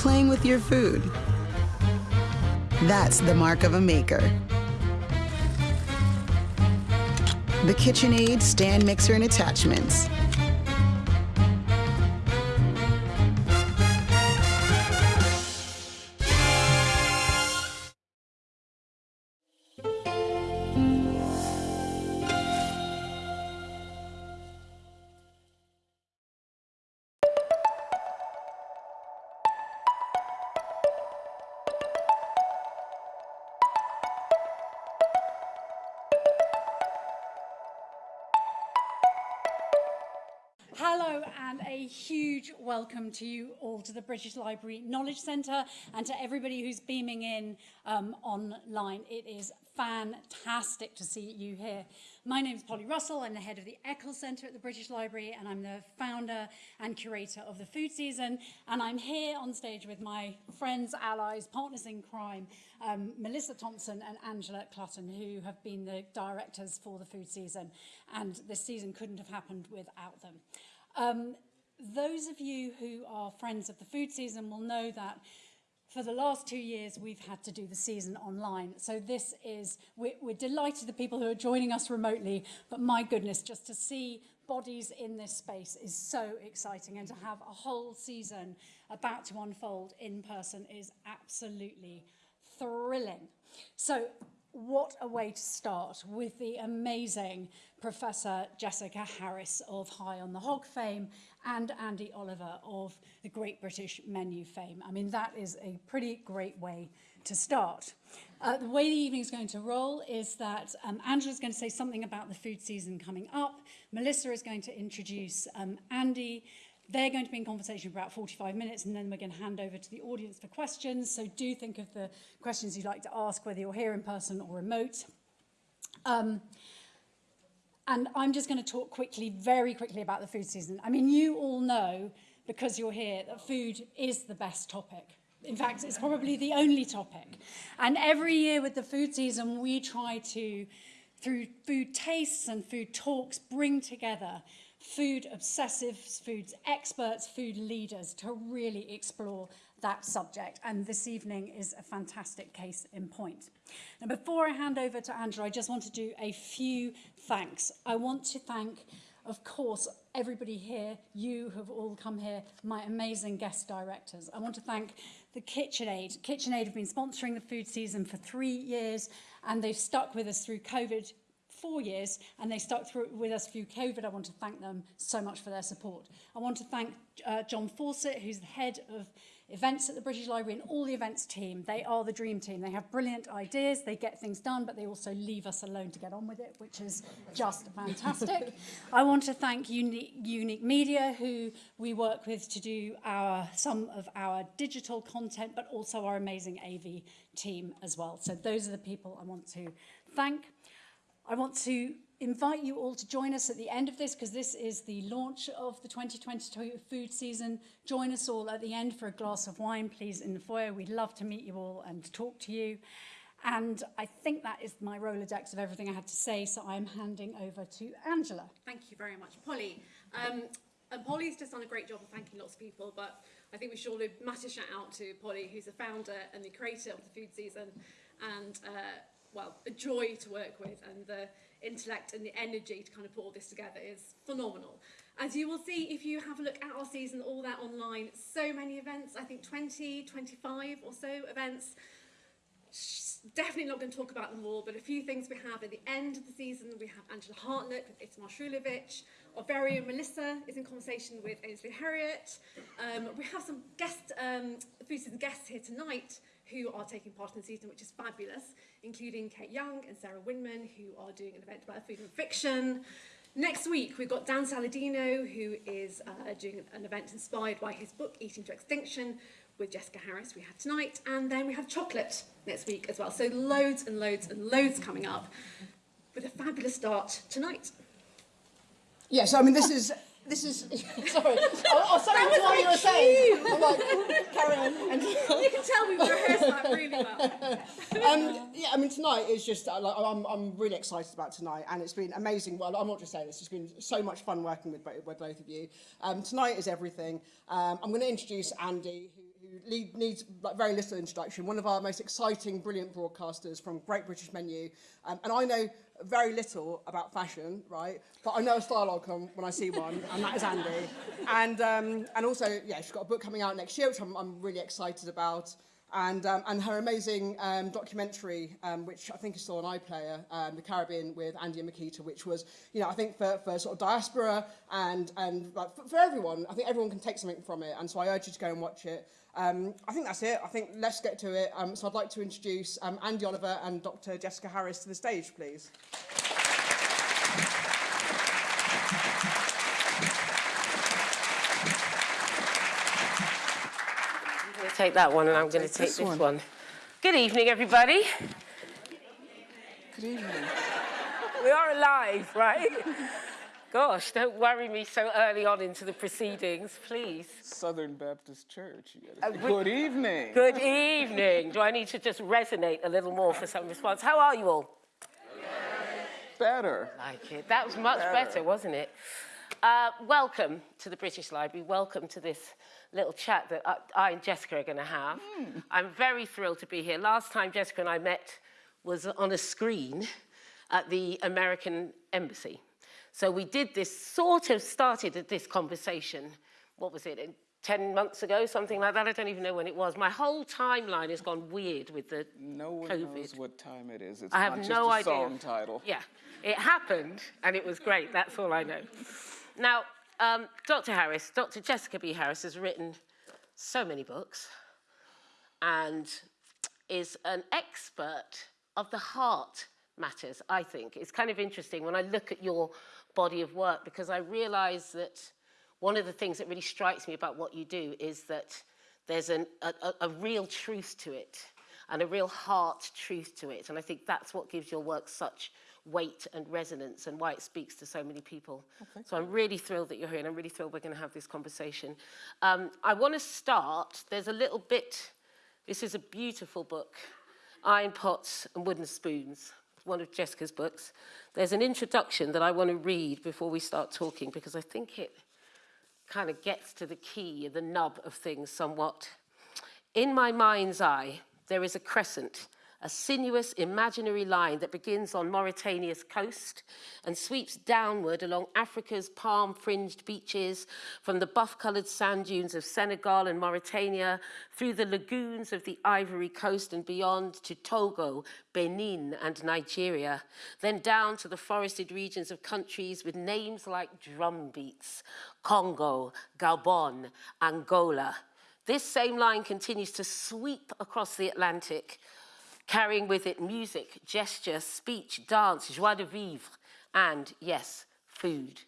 playing with your food. That's the mark of a maker. The KitchenAid stand mixer and attachments. Welcome to you all to the British Library Knowledge Centre and to everybody who's beaming in um, online. It is fantastic to see you here. My name is Polly Russell. I'm the head of the Eccles Centre at the British Library and I'm the founder and curator of the food season. And I'm here on stage with my friends, allies, partners in crime, um, Melissa Thompson and Angela Clutton, who have been the directors for the food season. And this season couldn't have happened without them. Um, those of you who are friends of the food season will know that for the last two years, we've had to do the season online. So this is, we're, we're delighted the people who are joining us remotely, but my goodness, just to see bodies in this space is so exciting and to have a whole season about to unfold in person is absolutely thrilling. So what a way to start with the amazing Professor Jessica Harris of High on the Hog fame and Andi Oliver of the Great British Menu fame. I mean, that is a pretty great way to start. Uh, the way the evening is going to roll is that um, Angela is going to say something about the food season coming up. Melissa is going to introduce um, Andy. They're going to be in conversation for about 45 minutes and then we're going to hand over to the audience for questions. So do think of the questions you'd like to ask, whether you're here in person or remote. Um, and I'm just going to talk quickly, very quickly about the food season. I mean, you all know, because you're here, that food is the best topic. In fact, it's probably the only topic. And every year with the food season, we try to, through food tastes and food talks, bring together food obsessives, food experts, food leaders to really explore that subject. And this evening is a fantastic case in point. Now, before I hand over to Andrew, I just want to do a few thanks. I want to thank, of course, everybody here, you have all come here, my amazing guest directors. I want to thank the KitchenAid. KitchenAid have been sponsoring the food season for three years, and they've stuck with us through COVID four years and they stuck through with us through COVID. I want to thank them so much for their support. I want to thank uh, John Fawcett, who's the head of events at the British Library and all the events team. They are the dream team. They have brilliant ideas, they get things done, but they also leave us alone to get on with it, which is just fantastic. I want to thank Unique, Unique Media, who we work with to do our some of our digital content, but also our amazing AV team as well. So those are the people I want to thank. I want to invite you all to join us at the end of this because this is the launch of the 2022 food season. Join us all at the end for a glass of wine, please, in the foyer. We'd love to meet you all and talk to you. And I think that is my Rolodex of everything I had to say, so I'm handing over to Angela. Thank you very much, Polly. Um, and Polly's just done a great job of thanking lots of people, but I think we should all massive shout out to Polly, who's the founder and the creator of the food season, and uh, well, a joy to work with and the intellect and the energy to kind of put all this together is phenomenal. As you will see, if you have a look at our season, all that online, so many events, I think 20, 25 or so events. Definitely not going to talk about them all, but a few things we have at the end of the season. We have Angela Hartnett with Itamar very own Melissa is in conversation with Ainsley Harriott. Um, we have some guest, um, food season guests here tonight who are taking part in the season, which is fabulous, including Kate Young and Sarah Winman, who are doing an event about food and fiction. Next week, we've got Dan Saladino, who is uh, doing an event inspired by his book, Eating to Extinction, with Jessica Harris we had tonight. And then we have chocolate next week as well. So loads and loads and loads coming up with a fabulous start tonight. Yes, I mean, this is this is sorry. Oh, oh sorry, that was what you were saying. I'm like, carry on. And you can tell we rehearsed that really well. um, yeah, I mean tonight is just uh, like I'm I'm really excited about tonight, and it's been amazing. Well, I'm not just saying this; it's been so much fun working with with both of you. Um, tonight is everything. Um, I'm going to introduce Andi, who, who lead, needs like, very little introduction, one of our most exciting, brilliant broadcasters from Great British Menu. Um, and I know very little about fashion, right? But I know a style icon when I see one, and that is Andi. And, um, and also, yeah, she's got a book coming out next year, which I'm, I'm really excited about. And, um, and her amazing um, documentary, um, which I think is still on iPlayer, um, The Caribbean with Andi and Miquita, which was, you know, I think for, for sort of diaspora and, and like, for, for everyone, I think everyone can take something from it. And so I urge you to go and watch it. Um, I think that's it. I think let's get to it. Um, so I'd like to introduce um, Andi Oliver and Dr. Jessica Harris to the stage, please. I'm going take that one and I'm going to take this one. Good evening, everybody. Good evening. We are alive, right? Gosh, don't worry me so early on into the proceedings, please. Southern Baptist Church. You gotta Good evening. Good evening. Do I need to just resonate a little more for some response? How are you all? Better. Like it. That was much better, wasn't it? Uh, welcome to the British Library. Welcome to this little chat that I, I and Jessica are going to have. Hmm. I'm very thrilled to be here. Last time Jessica and I met was on a screen at the American Embassy. So we did this, sort of started at this conversation, what was it, 10 months ago, something like that? I don't even know when it was. My whole timeline has gone weird with the No one COVID. knows what time it is. It's I have no a idea. song title. Yeah, it happened and it was great. That's all I know. Now, um, Dr. Harris, Dr. Jessica B. Harris has written so many books and is an expert of the heart matters, I think. It's kind of interesting when I look at your body of work because I realize that one of the things that really strikes me about what you do is that there's an, a, a, a real truth to it and a real heart truth to it. And I think that's what gives your work such weight and resonance and why it speaks to so many people. so I'm really thrilled that you're here and I'm really thrilled we're going to have this conversation. Um, I want to start, there's a little bit, this is a beautiful book, Iron Pots and Wooden Spoons, one of Jessica's books. There's an introduction that I want to read before we start talking because I think it kind of gets to the key, the nub of things somewhat. In my mind's eye, there is a crescent, a sinuous imaginary line that begins on Mauritania's coast and sweeps downward along Africa's palm-fringed beaches, from the buff-coloured sand dunes of Senegal and Mauritania, through the lagoons of the Ivory Coast and beyond to Togo, Benin and Nigeria, then down to the forested regions of countries with names like drumbeats, Congo, Gabon, Angola. This same line continues to sweep across the Atlantic, carrying with it music, gesture, speech, dance, joie de vivre, and, yes, food.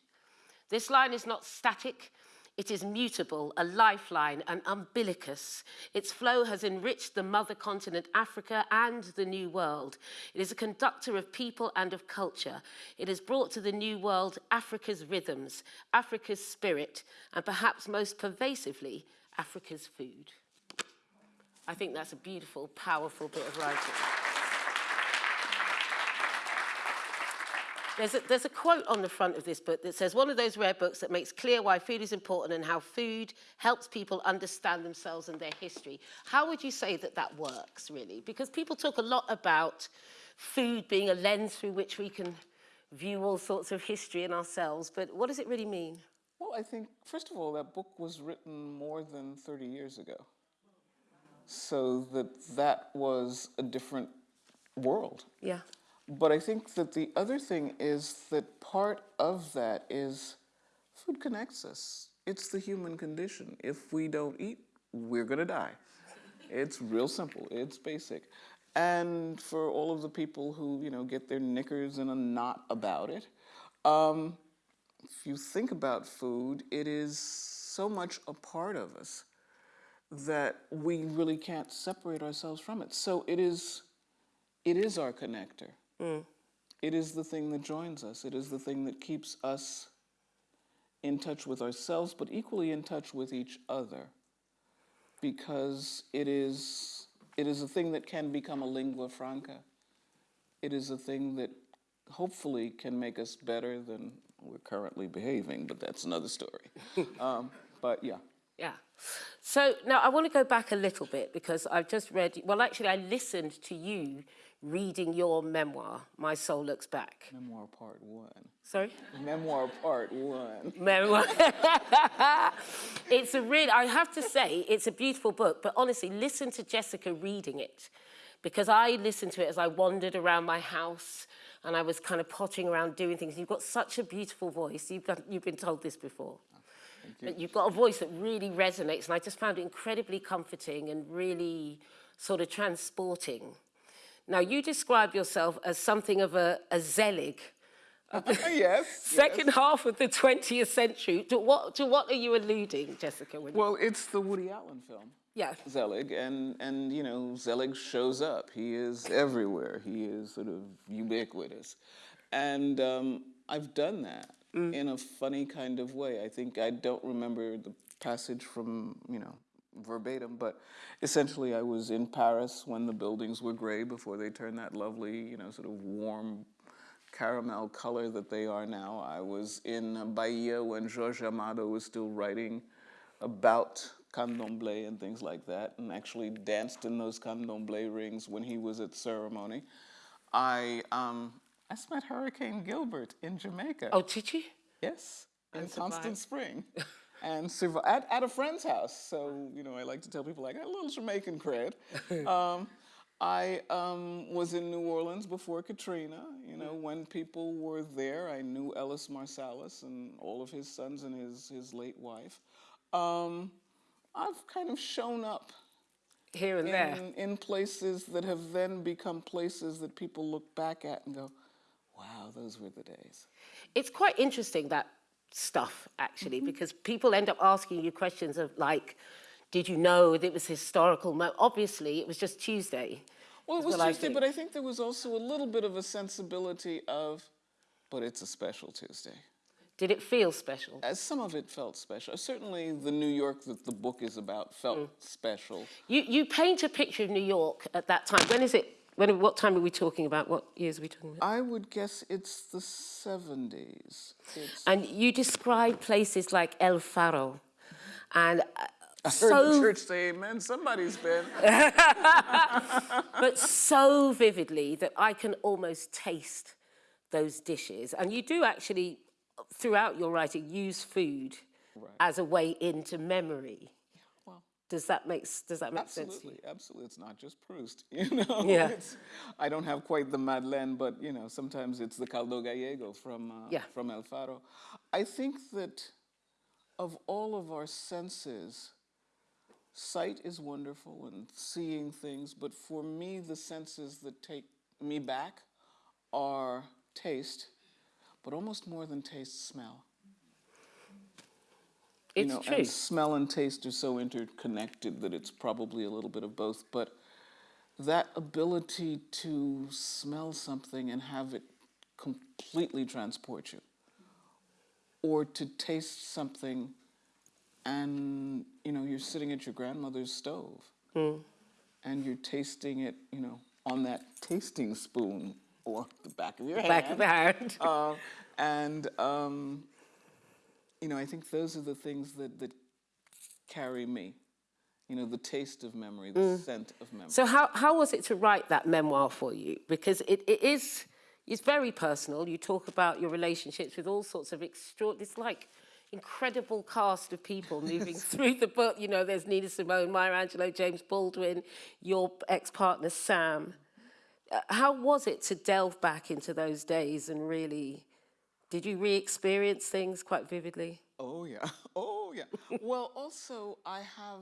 This line is not static, it is mutable, a lifeline, an umbilicus. Its flow has enriched the mother continent Africa and the New World. It is a conductor of people and of culture. It has brought to the New World Africa's rhythms, Africa's spirit, and perhaps most pervasively, Africa's food. I think that's a beautiful, powerful bit of writing. There's a, there's a quote on the front of this book that says, one of those rare books that makes clear why food is important and how food helps people understand themselves and their history. How would you say that that works, really? Because people talk a lot about food being a lens through which we can view all sorts of history in ourselves, but what does it really mean? Well, I think, first of all, that book was written more than 30 years ago. So that that was a different world. Yeah. But I think that the other thing is that part of that is food connects us. It's the human condition. If we don't eat, we're gonna die. It's real simple. It's basic. And for all of the people who, you know, get their knickers in a knot about it, um, if you think about food, it is so much a part of us that we really can't separate ourselves from it. So it is, it is our connector. It is the thing that joins us. It is the thing that keeps us in touch with ourselves, but equally in touch with each other. Because it is, it is a thing that can become a lingua franca. It is a thing that hopefully can make us better than we're currently behaving, but that's another story. um, but yeah. Yeah. So now I want to go back a little bit because I've just read, well, actually, I listened to you reading your memoir, My Soul Looks Back. Memoir part one. Sorry? Memoir part one. memoir. it's a real, I have to say, it's a beautiful book, but honestly, listen to Jessica reading it because I listened to it as I wandered around my house and I was kind of pottering around doing things. You've got such a beautiful voice. You've, got, you've been told this before. But you've got a voice that really resonates, and I just found it incredibly comforting and really sort of transporting. Now, you describe yourself as something of a, a Zelig, yes. second half of the 20th century. To what, to what are you alluding, Jessica? Well, it's the Woody Allen film. yeah. Zelig, and, and you know, Zelig shows up. He is everywhere. He is sort of ubiquitous. And um, I've done that in a funny kind of way. I think I don't remember the passage from, you know, verbatim, but essentially I was in Paris when the buildings were gray before they turned that lovely, you know, sort of warm caramel color that they are now. I was in Bahia when Jorge Amado was still writing about candomblé and things like that, and actually danced in those candomblé rings when he was at ceremony. I um, I met Hurricane Gilbert in Jamaica. Oh, did you? Yes, in Constant survived. Spring. and survi- at, at a friend's house. So, you know, I like to tell people I got a little Jamaican cred. um, I um, was in New Orleans before Katrina. You know, when people were there, I knew Ellis Marsalis and all of his sons and his, his late wife. Um, I've kind of shown up Here and there. in, in places that have then become places that people look back at and go, wow, those were the days. It's quite interesting, that stuff, actually, Mm-hmm. because people end up asking you questions of like, did you know that it was historical? Mo-? Obviously, it was just Tuesday. Well, it was what I Tuesday, but I think there was also a little bit of a sensibility of, but it's a special Tuesday. Did it feel special? As some of it felt special. Certainly, the New York that the book is about felt Mm. special. You, you paint a picture of New York at that time. When is it? When, what time are we talking about? What years are we talking about? I would guess it's the 70s. It's And you describe places like El Faro. And uh, I heard the church say amen. Somebody's been. but so vividly that I can almost taste those dishes. And you do actually, throughout your writing, use food as a way into memory. Does that make, does that make sense? Absolutely, absolutely. It's not just Proust, you know. Yeah. It's, I don't have quite the Madeleine, but you know, sometimes it's the caldo gallego from uh, Yeah. from El Faro. I think that of all of our senses, sight is wonderful and seeing things, but for me, the senses that take me back are taste, but almost more than taste, smell. It's you know, true. And smell and taste are so interconnected that it's probably a little bit of both. But that ability to smell something and have it completely transport you, or to taste something and you know you're sitting at your grandmother's stove Hmm. and you're tasting it, you know, on that tasting spoon or the back of your hand. Back of the hand. Uh, and um, you know, I think those are the things that that carry me. You know, the taste of memory, the scent of memory. So how, how was it to write that memoir for you? Because it, it is, it's very personal. You talk about your relationships with all sorts of extraordinary, it's like incredible cast of people moving through the book. You know, there's Nina Simone, Maya Angelou, James Baldwin, your ex-partner Sam. Uh, how was it to delve back into those days and really, did you re-experience things quite vividly? Oh yeah. Oh yeah. well, also I have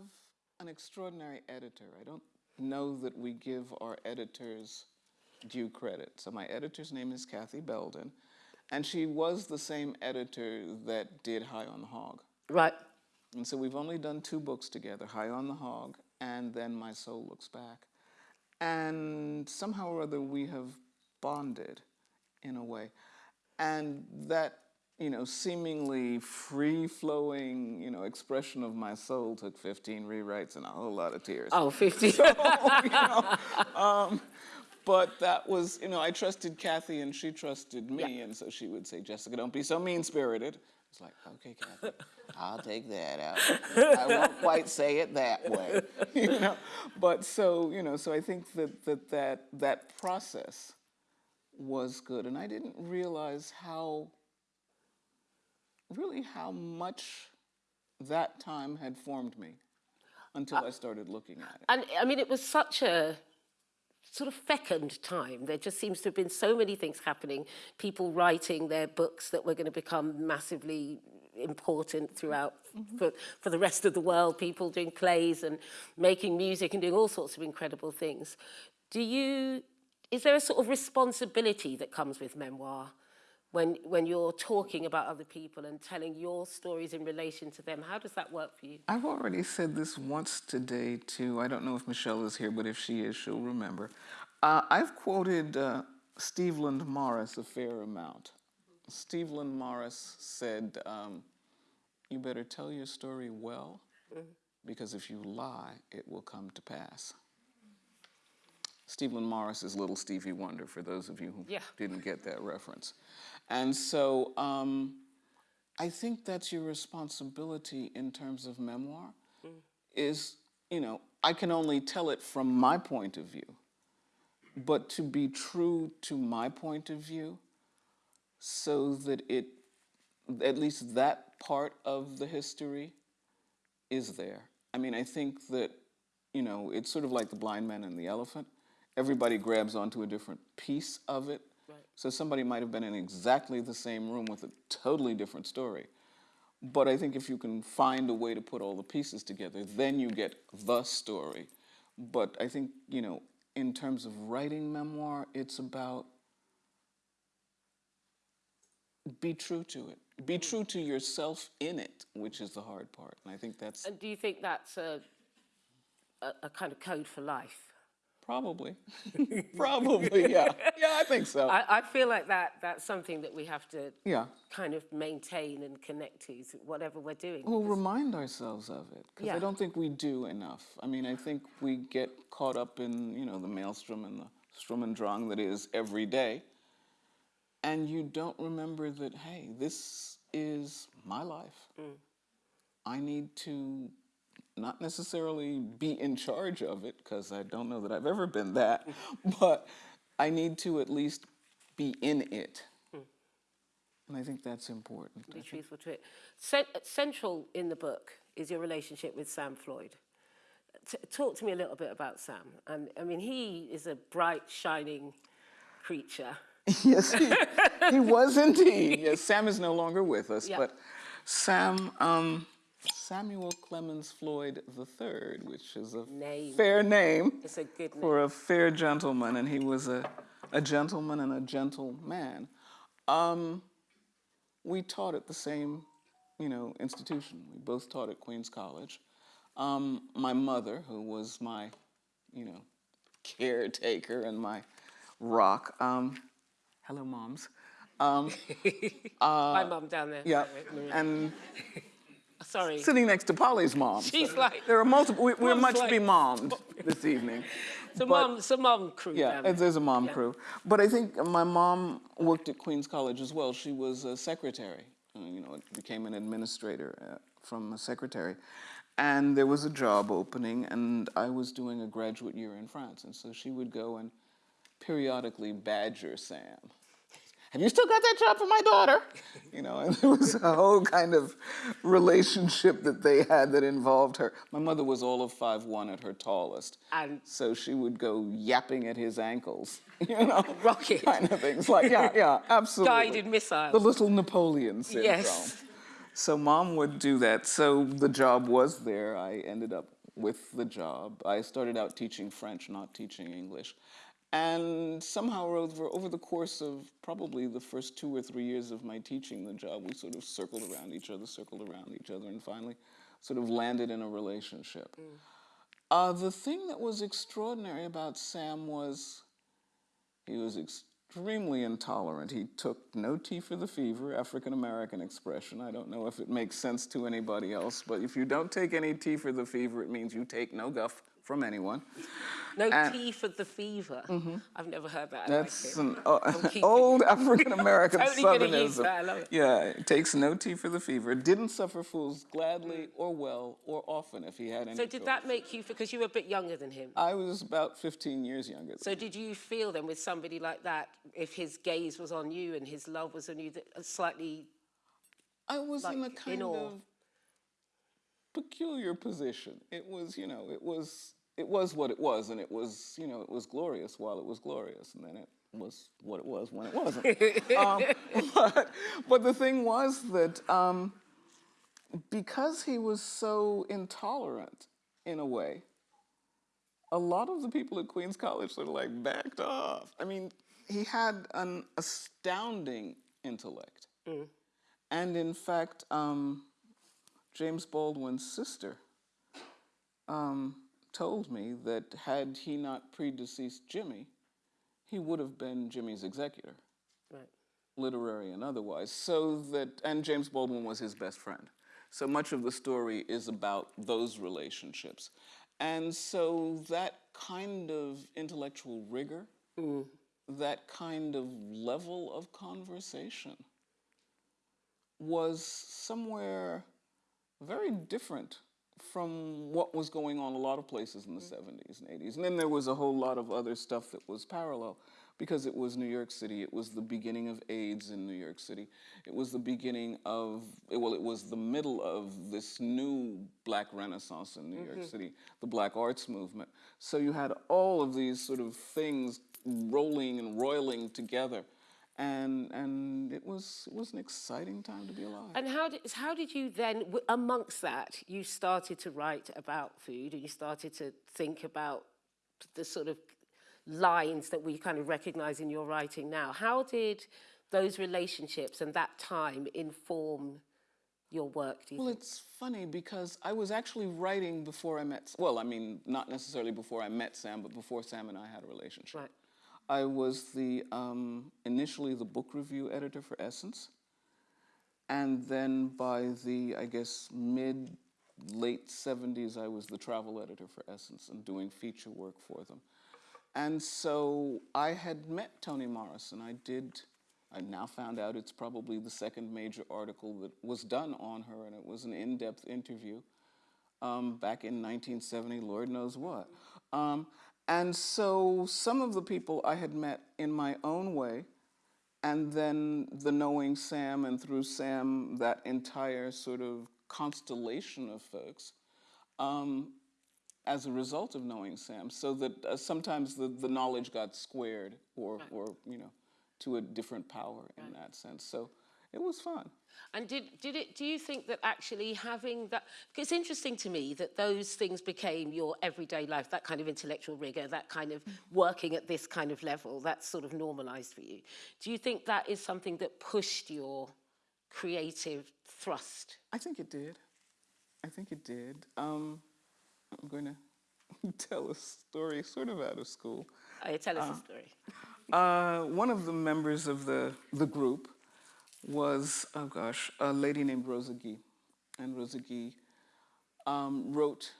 an extraordinary editor. I don't know that we give our editors due credit. So my editor's name is Kathy Belden, and she was the same editor that did High on the Hog. Right. And so we've only done two books together, High on the Hog and then My Soul Looks Back. And somehow or other we have bonded in a way. And that, you know, seemingly free-flowing, you know, expression of my soul took 15 rewrites and a whole lot of tears. Oh, 50. you know, um, but that was, you know, I trusted Kathy and she trusted me, and so she would say, Jessica, don't be so mean-spirited. It's like, okay, Kathy, I'll take that out. I won't quite say it that way, you know. But so, you know, so I think that that that, that process was good, and I didn't realize how, really, how much that time had formed me until uh, I started looking at it. And I mean, it was such a sort of fecund time. There just seems to have been so many things happening. People writing their books that were going to become massively important throughout mm-hmm. for, for the rest of the world. People doing plays and making music and doing all sorts of incredible things. Do you? Is there a sort of responsibility that comes with memoir? When, when you're talking about other people and telling your stories in relation to them, how does that work for you? I've already said this once today to, I don't know if Michelle is here, but if she is, she'll remember. Uh, I've quoted uh, Steveland Morris a fair amount. Steveland Morris said, um, You better tell your story well, because if you lie, it will come to pass. Steveland Morris is Little Stevie Wonder, for those of you who Yeah. didn't get that reference. And so um, I think that's your responsibility in terms of memoir, is, you know, I can only tell it from my point of view, but to be true to my point of view so that it, at least that part of the history is there. I mean, I think that, you know, it's sort of like the blind man and the elephant. Everybody grabs onto a different piece of it. So somebody might have been in exactly the same room with a totally different story. But I think if you can find a way to put all the pieces together, then you get the story. But I think, you know, in terms of writing memoir, it's about be true to it. Be mm-hmm. true to yourself in it, which is the hard part. And I think that's And do you think that's a, a, a kind of code for life? Probably, probably, yeah. Yeah, I think so. I, I feel like that that's something that we have to yeah. kind of maintain and connect to, whatever we're doing. Well, remind ourselves of it, because Yeah. I don't think we do enough. I mean, I think we get caught up in, you know, the maelstrom and the strum and drang that is every day, and you don't remember that, hey, this is my life. Mm. I need to not necessarily be in charge of it, because I don't know that I've ever been that, but I need to at least be in it. And I think that's important. Be truthful to it. Cent- central in the book is your relationship with Sam Floyd. T- talk to me a little bit about Sam. And I mean, he is a bright, shining creature. Yes, he, he was indeed. Yes, Sam is no longer with us, Yeah. but Sam, um, Samuel Clemens Floyd III, which is a Name. fair name a name. for a fair gentleman, and he was a, a gentleman and a gentleman. Um, we taught at the same, you know, institution. We both taught at Queens College. Um, my mother, who was my, you know, caretaker and my rock. Um, hello, moms. Um, My mum down there. yeah, and Sorry. sitting next to Polly's mom. She's like- there are multiple. We, we're much like- be mommed this evening. It's a but- mum, it's a mum crew. Yeah, there's a mom crew. But I think my mom worked at Queens College as well. She was a secretary, uh, you know, became an administrator uh, from a secretary. And there was a job opening, and I was doing a graduate year in France. And so she would go and periodically badger Sam. Have you still got that job for my daughter? You know, and there was a whole kind of relationship that they had that involved her. My mother was all of 5'1 at her tallest. And- so she would go yapping at his ankles, you know, Rocket. kind of things. Like, yeah, yeah, absolutely. Guided missiles. The little Napoleon syndrome. Yes. So mom would do that. So the job was there. I ended up with the job. I started out teaching French, not teaching English. And somehow or over, over the course of probably the first two or three years of my teaching the job, we sort of circled around each other, circled around each other, and finally sort of landed in a relationship. Uh, the thing that was extraordinary about Sam was he was extremely intolerant. He took no tea for the fever, African American expression. I don't know if it makes sense to anybody else, but if you don't take any tea for the fever, it means you take no guff from anyone. No And- tea for the fever. Mm-hmm. I've never heard that. I That's it. an uh, old African American Totally southernism. that, I love it. Yeah, it takes no tea for the fever. Didn't suffer fools gladly mm. or well or often if he had any. So did choice. that make you, because you were a bit younger than him, I was about 15 years younger. so did you feel then with somebody like that, if his gaze was on you and his love was on you, that a slightly, I was in a like, in kind of peculiar position. It was, you know, it was it was what it was, and it was, you know, it was glorious while it was glorious, and then it was what it was when it wasn't. um, but, but the thing was that um, because he was so intolerant in a way, a lot of the people at Queens College sort of like backed off. I mean, he had an astounding intellect. And in fact, um, James Baldwin's sister um, told me that had he not predeceased Jimmy, he would have been Jimmy's executor, right. literary and otherwise. So that, and James Baldwin was his best friend. So much of the story is about those relationships. And so that kind of intellectual rigor, that kind of level of conversation was somewhere very different from what was going on a lot of places in the mm. 70s and 80s. And then there was a whole lot of other stuff that was parallel because it was New York City. It was the beginning of AIDS in New York City. It was the beginning of, well, it was the middle of this new black renaissance in New York mm-hmm. City, the black arts movement. So you had all of these sort of things rolling and roiling together. And, and it, was, it was an exciting time to be alive. And how did, how did you then, w- amongst that, you started to write about food and you started to think about the sort of lines that we kind of recognize in your writing now. How did those relationships and that time inform your work, do you Well, think? it's funny because I was actually writing before I met, well, I mean, not necessarily before I met Sam, but before Sam and I had a relationship. Right. I was the, um, initially the book review editor for Essence. And then by the, I guess, mid, late 70s, I was the travel editor for Essence and doing feature work for them. And so I had met Toni Morrison. I did, I now found out it's probably the second major article that was done on her, and it was an in depth interview um, back in 1970, Lord knows what. Um, and so some of the people I had met in my own way, and then the knowing Sam, and through Sam, that entire sort of constellation of folks, um, as a result of knowing Sam, so that uh, sometimes the, the knowledge got squared or, or, you know, to a different power in that sense. So it was fun. And did, did it, do you think that actually having that, because it's interesting to me that those things became your everyday life, that kind of intellectual rigor, that kind of working at this kind of level, that's sort of normalized for you. Do you think that is something that pushed your creative thrust? I think it did. I think it did. Um, I'm going to tell a story sort of out of school. Oh, tell us a story. Uh, one of the members of the, the group was, oh gosh, a lady named Rosa Guy. And Rosa Guy um, wrote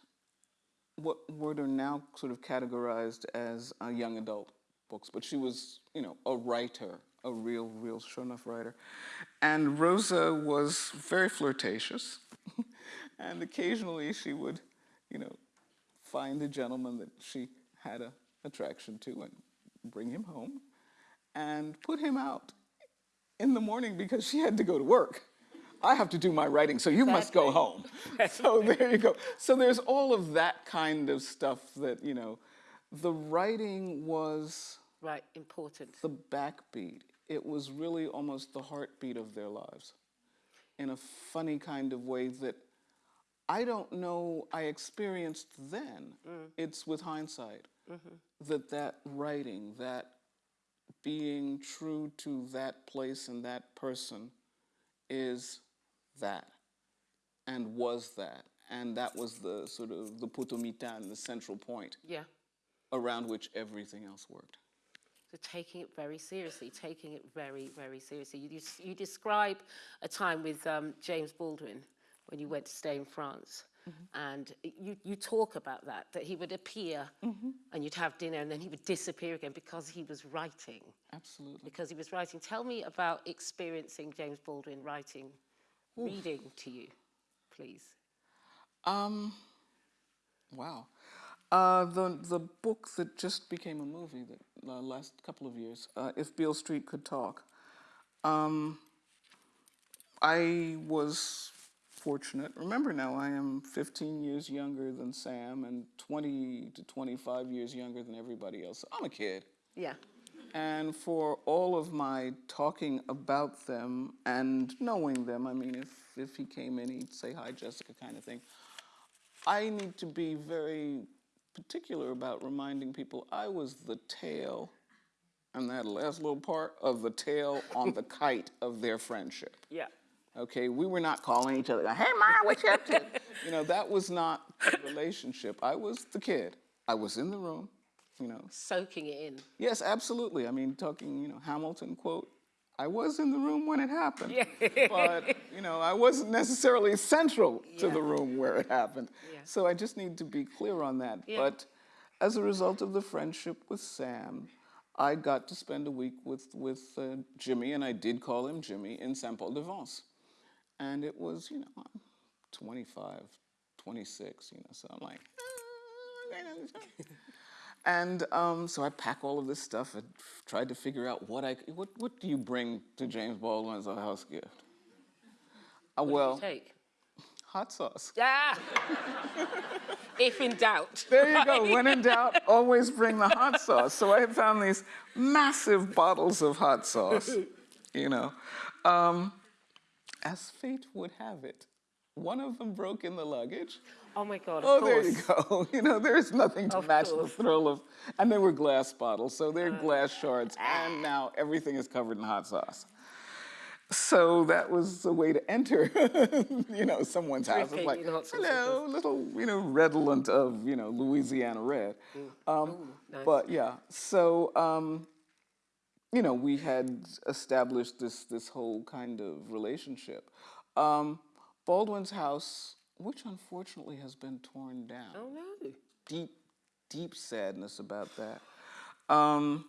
what what are now sort of categorized as uh, young adult books, but she was, you know, a writer, a real, real sure enough writer. And Rosa was very flirtatious, and occasionally she would, you know, find a gentleman that she had a attraction to and bring him home and put him out in the morning because she had to go to work. I have to do my writing, so you must go home. so there you go. So there's all of that kind of stuff that, you know, the writing was Right, important. the backbeat. It was really almost the heartbeat of their lives in a funny kind of way that I don't know I experienced then. Mm. It's with hindsight mm-hmm. that that writing, that being true to that place and that person is that and was that. And that was the sort of the poteau-mitan, the central point Yeah. around which everything else worked. So taking it very seriously, taking it very, very seriously. You, you describe a time with um, James Baldwin when you went to stay in France. And you, you talk about that, that he would appear and you'd have dinner and then he would disappear again because he was writing. Absolutely. Because he was writing. Tell me about experiencing James Baldwin writing, reading to you, please. Um, wow. Uh, the the book that just became a movie that uh, last couple of years, uh, If Beale Street Could Talk. Um, I was fortunate. Remember now, I am 15 years younger than Sam and 20 to 25 years younger than everybody else. I'm a kid. Yeah. And for all of my talking about them and knowing them, I mean, if, if he came in, he'd say, Hi, Jessica, kind of thing. I need to be very particular about reminding people I was the tail, and that last little part of the tail on the kite of their friendship. Yeah. Okay, we were not calling each other, hey, Ma, what you up to? you know, that was not a relationship. I was the kid. I was in the room, you know, Soaking it in. Yes, absolutely. I mean, talking, you know, Hamilton quote, I was in the room when it happened. yeah. but, you know, I wasn't necessarily central to the room where it happened. Yeah. So I just need to be clear on that. Yeah. But as a result of the friendship with Sam, I got to spend a week with, with uh, Jimmy, and I did call him Jimmy, in Saint Paul de Vence. And it was, you know, I'm 25, 26, you know, so I'm like, "Ah, and um, so I pack all of this stuff and tried to figure out what I, what what do you bring to James Baldwin as a house gift? Uh, well, Take. hot sauce. Yeah. if in doubt. There you go. When in doubt, always bring the hot sauce. So I found these massive bottles of hot sauce. You know, um, as fate would have it, one of them broke in the luggage. Oh my God, of Oh, there you go. You know, there's nothing to Of match course. the thrill of, and they were glass bottles, so they're glass shards, and now everything is covered in hot sauce. So that was a way to enter, you know, someone's house. It's like, in hot sauce, of hello, little, you know, redolent of, you know, Louisiana red. Um, nice. But yeah, so, um, you know, we had established this this whole kind of relationship. Um, Baldwin's house, which unfortunately has been torn down. Oh no. Deep, deep sadness about that. Um,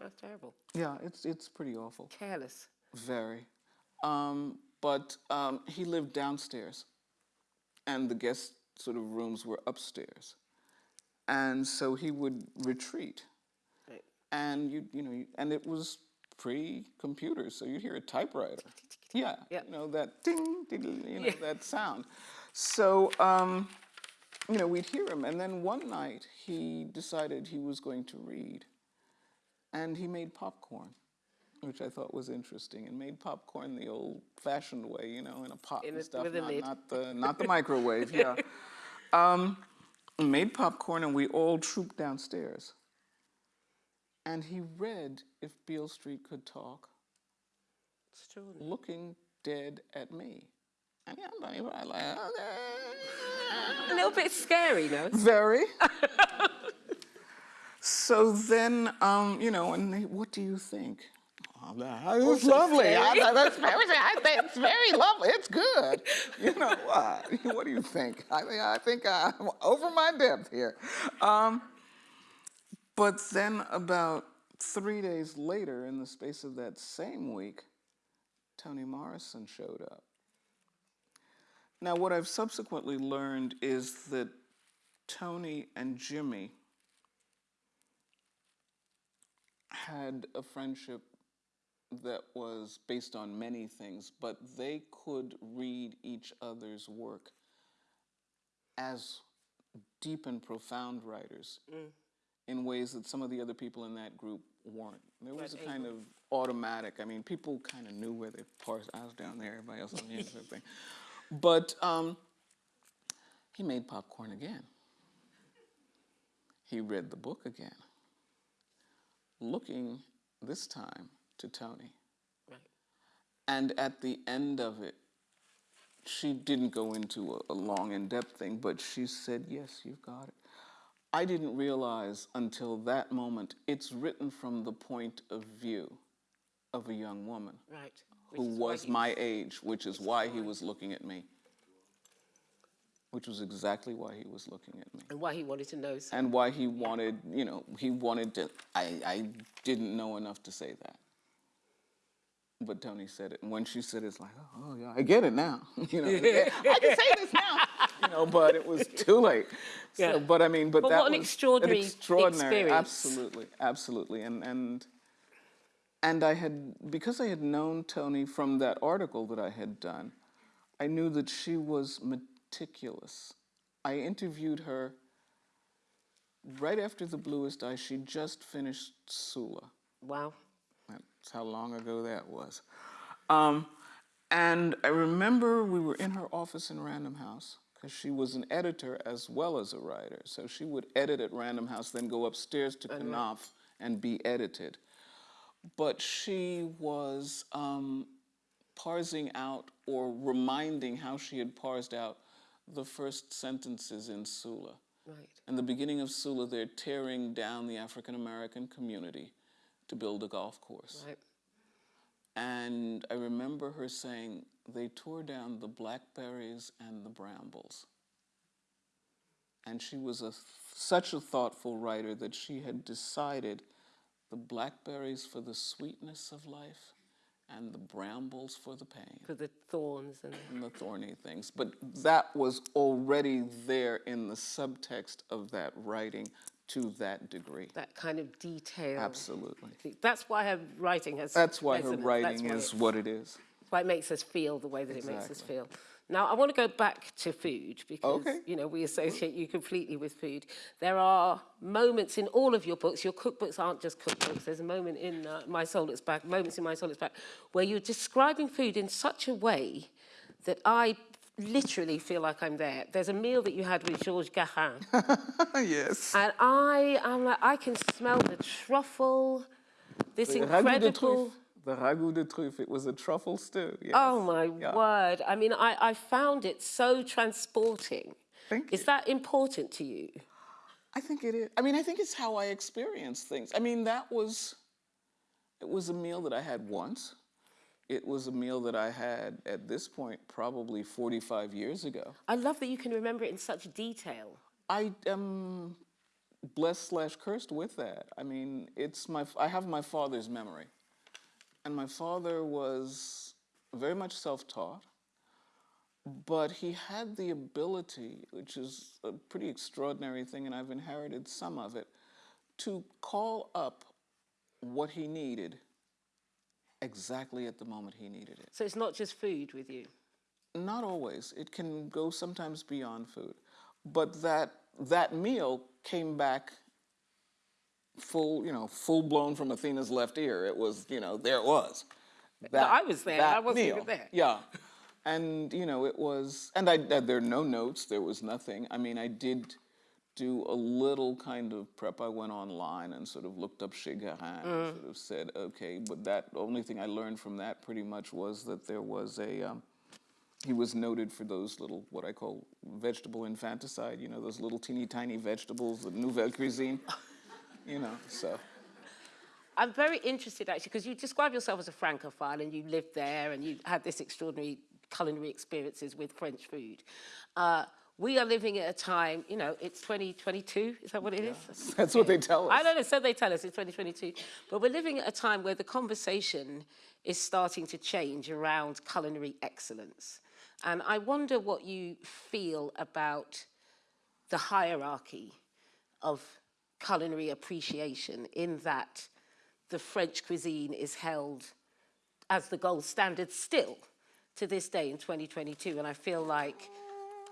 That's terrible. yeah, it's it's pretty awful. Careless. Very. Um, but um, he lived downstairs, and the guest sort of rooms were upstairs, and so he would retreat. And you you know and it was pre-computers, so you'd hear a typewriter. Yeah. Yeah. you know that ding, ding you know that sound. So um, you know we'd hear him and then one night he decided he was going to read and he made popcorn which I thought was interesting and made popcorn the old-fashioned way you know in a pot In and a- stuff not, not the not the microwave yeah. Um, made popcorn and we all trooped downstairs and he read If Beale Street Could Talk, looking dead at me. And yeah, I'm like, like, A little bit scary, no? Very. so then, um, you know, and he, what do you think? Oh, that was lovely. I, that's very, I think it's very lovely. It's good. You know what? What do you think? I think I think I'm over my depth here. Um, but then, about three days later, in the space of that same week, Toni Morrison showed up. Now, what I've subsequently learned is that Toni and Jimmy had a friendship that was based on many things, but they could read each other's work as deep and profound writers mm. In ways that some of the other people in that group weren't. There was a kind of automatic, I mean, people kind of knew where they parsed. I was down there, everybody else on sort of thing. But um, he made popcorn again. He read the book again, looking this time to Toni. Right. And at the end of it, she didn't go into a, a long, in depth thing, but she said, Yes, you've got it. I didn't realize until that moment it's written from the point of view of a young woman Right. who was my age, which is why he was looking at me. which was exactly why he was looking at me. And why he wanted to know. And why he wanted, you know, he wanted to, I, I didn't know enough to say that. But Toni said it. And when she said it, it's like, oh, yeah, I get it now. you know, I can say this now. You know, but it was too late. So, Yeah. but I mean, but, But that what an was extraordinary extraordinary, experience. absolutely, absolutely. And, and, and I had, because I had known Toni from that article that I had done, I knew that she was meticulous. I interviewed her right after The Bluest Eye. She just finished Sula. Wow. That's how long ago that was. Um, and I remember we were in her office in Random House because she was an editor as well as a writer. So she would edit at Random House, then go upstairs to Knopf and be edited. But she was um, parsing out or reminding how she had parsed out the first sentences in Sula. Right. In the beginning of Sula, they're tearing down the African American community to build a golf course. Right. And I remember her saying they tore down the blackberries and the brambles. And she was a, such a thoughtful writer that she had decided the blackberries for the sweetness of life and the brambles for the pain For the thorns and and the thorny things. But that was already there in the subtext of that writing to that degree. that kind of detail. Absolutely. That's why her writing has. That's why her writing That's is what it is. Why it makes us feel the way that it makes us feel. Now, I want to go back to food because, Okay. you know, we associate you completely with food. There are moments in all of your books, your cookbooks aren't just cookbooks. There's a moment in uh, My Soul Looks Back, moments in My Soul Looks Back, where you're describing food in such a way that I literally feel like I'm there. There's a meal that you had with Georges Garin, yes. and I am like, I can smell the truffle, this incredible... The ragout de truffe. It was a truffle stew. Yes. Oh my Yeah. word. I mean, I, I found it so transporting. Thank you. Is that important to you? I think it is. I mean, I think it's how I experience things. I mean, that was, it was a meal that I had once. It was a meal that I had at this point probably 45 years ago. I love that you can remember it in such detail. I am blessed slash cursed with that. I mean, it's my, I have my father's memory. And my father was very much self-taught, but he had the ability, which is a pretty extraordinary thing, and I've inherited some of it, to call up what he needed exactly at the moment he needed it. So it's not just food with you. Not always. It can go sometimes beyond food. But that that meal came back full, you know, full blown from Athena's left ear. It was, you know, there it was. That, I was there. I wasn't even there. Yeah. And, you know, it was, and I, uh, there are no notes, there was nothing. I mean, I did do a little kind of prep. I went online and sort of looked up Chez Garin and sort of said, okay, but that, the only thing I learned from that pretty much was that there was a, um, he was noted for those little, what I call vegetable infanticide, you know, those little teeny tiny vegetables, the nouvelle cuisine, you know, so. I'm very interested actually because you describe yourself as a francophile and you lived there and you had this extraordinary culinary experiences with French food. Uh, we are living at a time, you know, it's 2022, is that what it is? That's what they tell us. I don't know, so they tell us it's 2022. But we're living at a time where the conversation is starting to change around culinary excellence. And I wonder what you feel about the hierarchy of culinary appreciation in that the French cuisine is held as the gold standard still to this day in 2022. And I feel like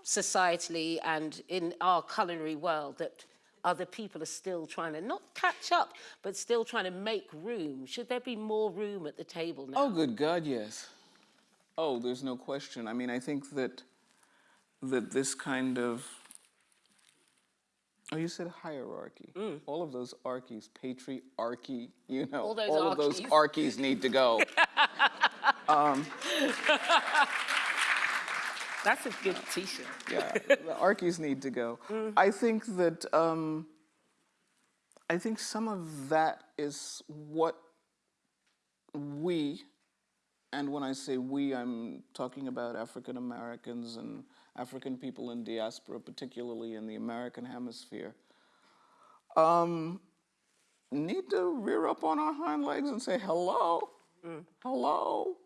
societally and in our culinary world that other people are still trying to not catch up, but still trying to make room. Should there be more room at the table now? Oh, good God, yes. Oh, there's no question. I mean, I think that that this kind of oh, you said hierarchy. All of those archies, patriarchy, you know, Mm. All those of those archies. need to go. That's a good t-shirt. yeah, the archies need to go. I think that um, I think some of that is what we, and when I say we, I'm talking about African Americans and African people in diaspora, particularly in the American hemisphere, um, need to rear up on our hind legs and say, hello, hello.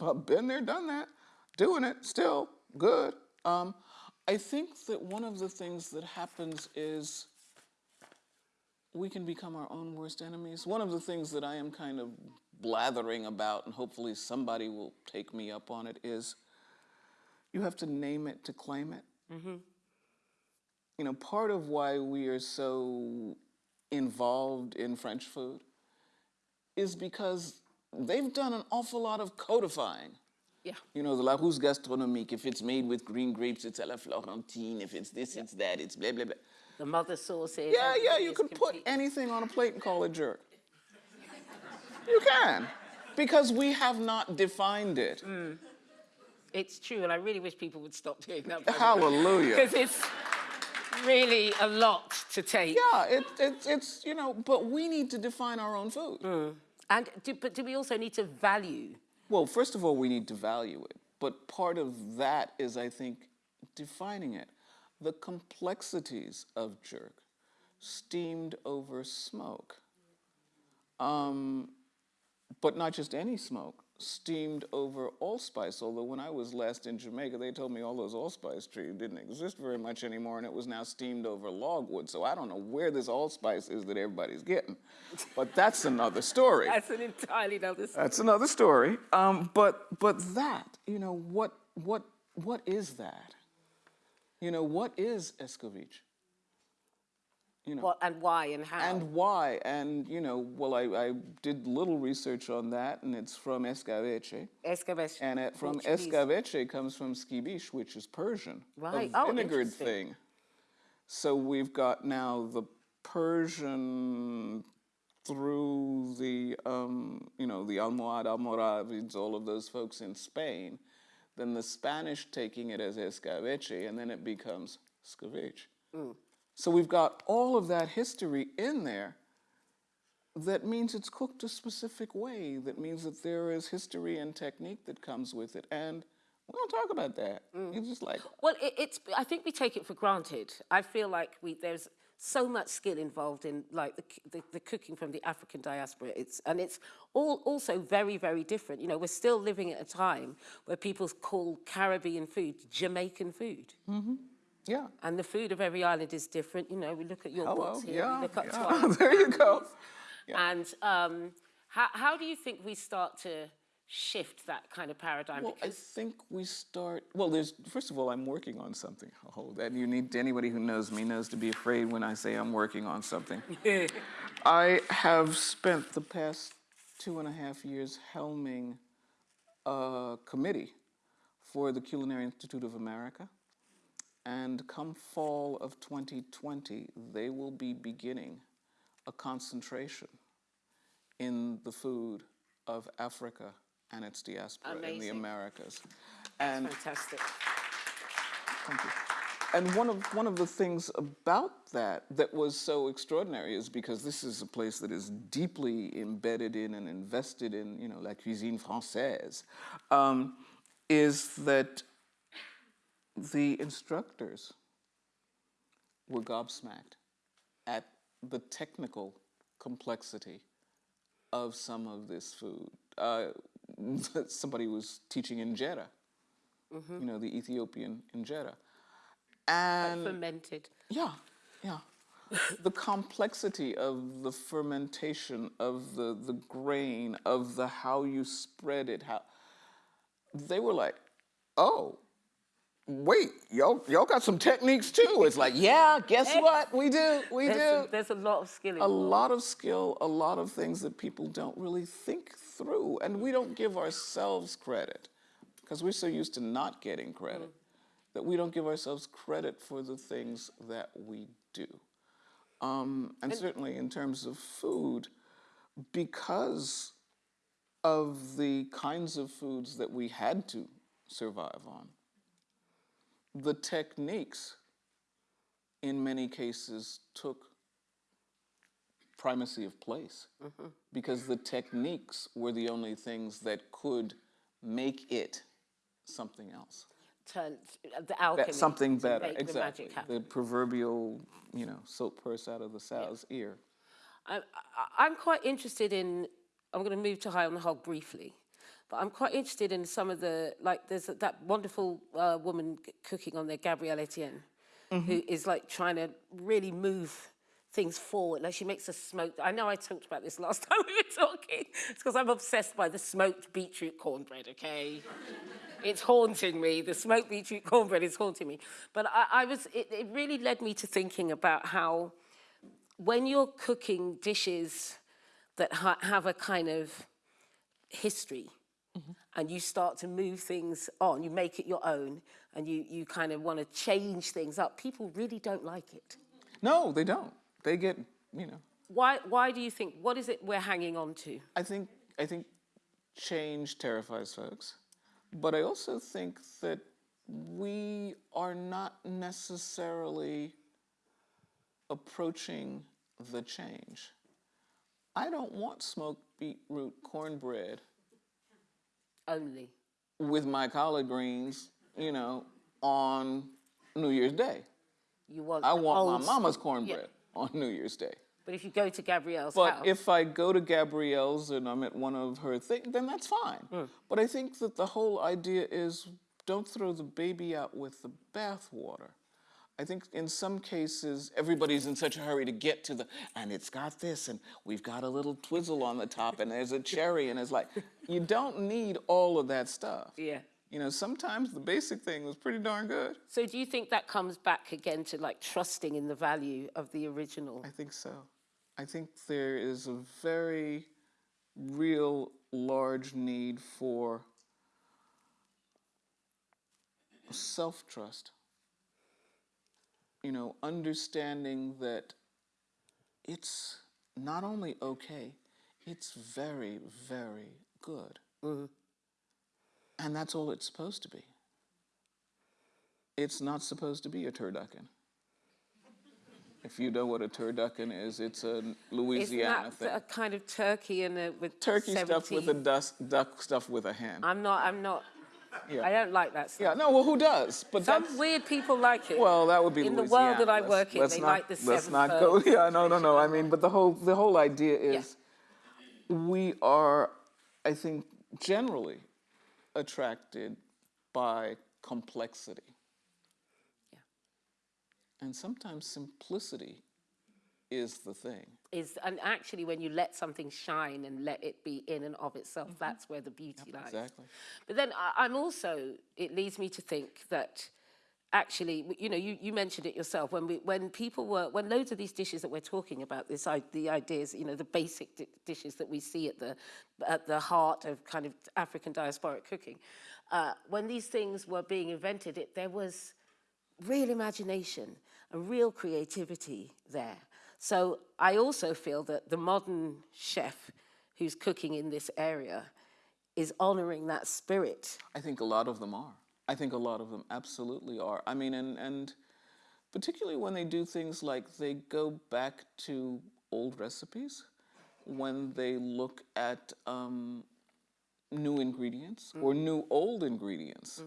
I've been there, done that, doing it, still good. Um, I think that one of the things that happens is we can become our own worst enemies. One of the things that I am kind of blathering about, and hopefully somebody will take me up on it, is you have to name it to claim it. Mm-hmm. You know, part of why we are so involved in French food is because they've done an awful lot of codifying. Yeah. You know, the Larousse gastronomique, if it's made with green grapes, it's à la Florentine. If it's this, it's that, it's blah, blah, blah. The mother sauces. Yeah, yeah, you can put anything on a plate and call it jerk. You can. Because we have not defined it. Mm. It's true, and I really wish people would stop doing that. Hallelujah. Because it's really a lot to take. Yeah, it, it, it's, you know, but we need to define our own food. And do, but do we also need to value? Well, first of all, we need to value it. But part of that is, I think, defining it. The complexities of jerk, steamed over smoke. Um, but not just any smoke, steamed over allspice. Although when I was last in Jamaica, they told me all those allspice trees didn't exist very much anymore, and it was now steamed over logwood. So I don't know where this allspice is that everybody's getting. But that's another story. That's an entirely another story. That's another story. Um, but but that, you know, what what what is that? You know, what is escovitch? You know, What and why and how? and why? And you know, well, I, I did little research on that, and it's from escabeche. Escabeche. And it, from escabeche comes from skibish, which is Persian, Right. a Oh, vinegared thing. So we've got now the Persian through the, um, you know, the Almohad, Almoravids, all of those folks in Spain, then the Spanish taking it as escabeche, and then it becomes scabeche. So we've got all of that history in there that means it's cooked a specific way, that means that there is history and technique that comes with it. And we don't talk about that. Mm. It's just like, Well, it, it's. I think we take it for granted. I feel like we there's so much skill involved in like the, the, the cooking from the African diaspora. It's and it's all also very very different. You know, we're still living at a time where people call Caribbean food Jamaican food. Mm-hmm. Yeah. And the food of every island is different. You know, we look at your Hello, books here, yeah, look at yeah. There you go. And um, how, how do you think we start to shift that kind of paradigm? Well, I think we start. Well, there's first of all, I'm working on something. Oh, that you need anybody who knows me knows to be afraid when I say I'm working on something. I have spent the past two and a half years helming a committee for the Culinary Institute of America. And come fall of 2020, they will be beginning a concentration in the food of Africa and its diaspora in the Amazing. Americas. And fantastic. Thank you. And one of one of the things about that that was so extraordinary is because this is a place that is deeply embedded in and invested in, you know, la cuisine française, um, is that the instructors were gobsmacked at the technical complexity of some of this food. Uh, somebody was teaching injera, you know, the Ethiopian injera. And Fermented. yeah, yeah. the complexity of the fermentation, of the, the grain, of the how you spread it, how they were like, oh, wait, y'all, y'all got some techniques too. It's like, yeah, guess what? We do, we There's, do. a, there's a lot of skill a lot of skill, a lot of things that people don't really think through. And we don't give ourselves credit because we're so used to not getting credit that we don't give ourselves credit for the things that we do. Um, and certainly in terms of food, because of the kinds of foods that we had to survive on, the techniques in many cases took primacy of place mm-hmm. because the techniques were the only things that could make it something else. turn uh, the alchemy. That something better, the exactly. magic. The proverbial, you know, soap purse out of the sow's ear. I, I, I'm quite interested in, I'm going to move to High on the Hog briefly, but I'm quite interested in some of the, like there's that wonderful uh, woman cooking on there, Gabrielle Etienne, who is like trying to really move things forward. Like she makes a smoked, I know I talked about this last time we were talking. It's because I'm obsessed by the smoked beetroot cornbread, okay? it's haunting me. The smoked beetroot cornbread is haunting me. But I, I was, it, it really led me to thinking about how when you're cooking dishes that ha- have a kind of history and you start to move things on, you make it your own and you, you kind of want to change things up, people really don't like it. No, they don't. They get, you know, Why, why do you think, what is it we're hanging on to? I think I think change terrifies folks, but I also think that we are not necessarily approaching the change. I don't want smoked beetroot cornbread Only. with my collard greens, you know, on New Year's Day. You want I want my mama's cornbread on New Year's Day. But if you go to Gabrielle's But house, if I go to Gabrielle's and I'm at one of her things, then that's fine. Hmm. But I think that the whole idea is don't throw the baby out with the bathwater. I think in some cases everybody's in such a hurry to get to the and it's got this and we've got a little twizzle on the top and there's a cherry and it's like you don't need all of that stuff. yeah. You know, sometimes the basic thing was pretty darn good. So do you think that comes back again to like trusting in the value of the original? I think so. I think there is a very real large need for self trust. You know, understanding that it's not only okay, it's very, very good. Mm-hmm. And that's all it's supposed to be. It's not supposed to be a turducken. If you know what a turducken is, it's a Louisiana Isn't thing. a kind of turkey and a with Turkey stuff with a 17 dust, duck stuff with a hen. I'm not. I'm not. Yeah. I don't like that stuff. yeah, no, well, who does? But Some that's, weird people like it. well, that would be in the world that I Louisiana. work in, they not- like the Let's seven not go. Yeah, no, no, no. I mean, but the whole the whole idea is, we are, I think, generally attracted by complexity. Yeah. And sometimes simplicity is the thing. Is and actually when you let something shine and let it be in and of itself, that's where the beauty lies. Exactly. But then I, I'm also. It leads me to think that actually, you know, you, you mentioned it yourself when we when people were when loads of these dishes that we're talking about, this i- the ideas, you know, the basic di- dishes that we see at the at the heart of kind of African diasporic cooking, uh, when these things were being invented, it there was real imagination and real creativity there. So I also feel that the modern chef who's cooking in this area is honoring that spirit. I think a lot of them are. I think a lot of them absolutely are. I mean, and, and particularly when they do things like they go back to old recipes, when they look at um, new ingredients or new old ingredients.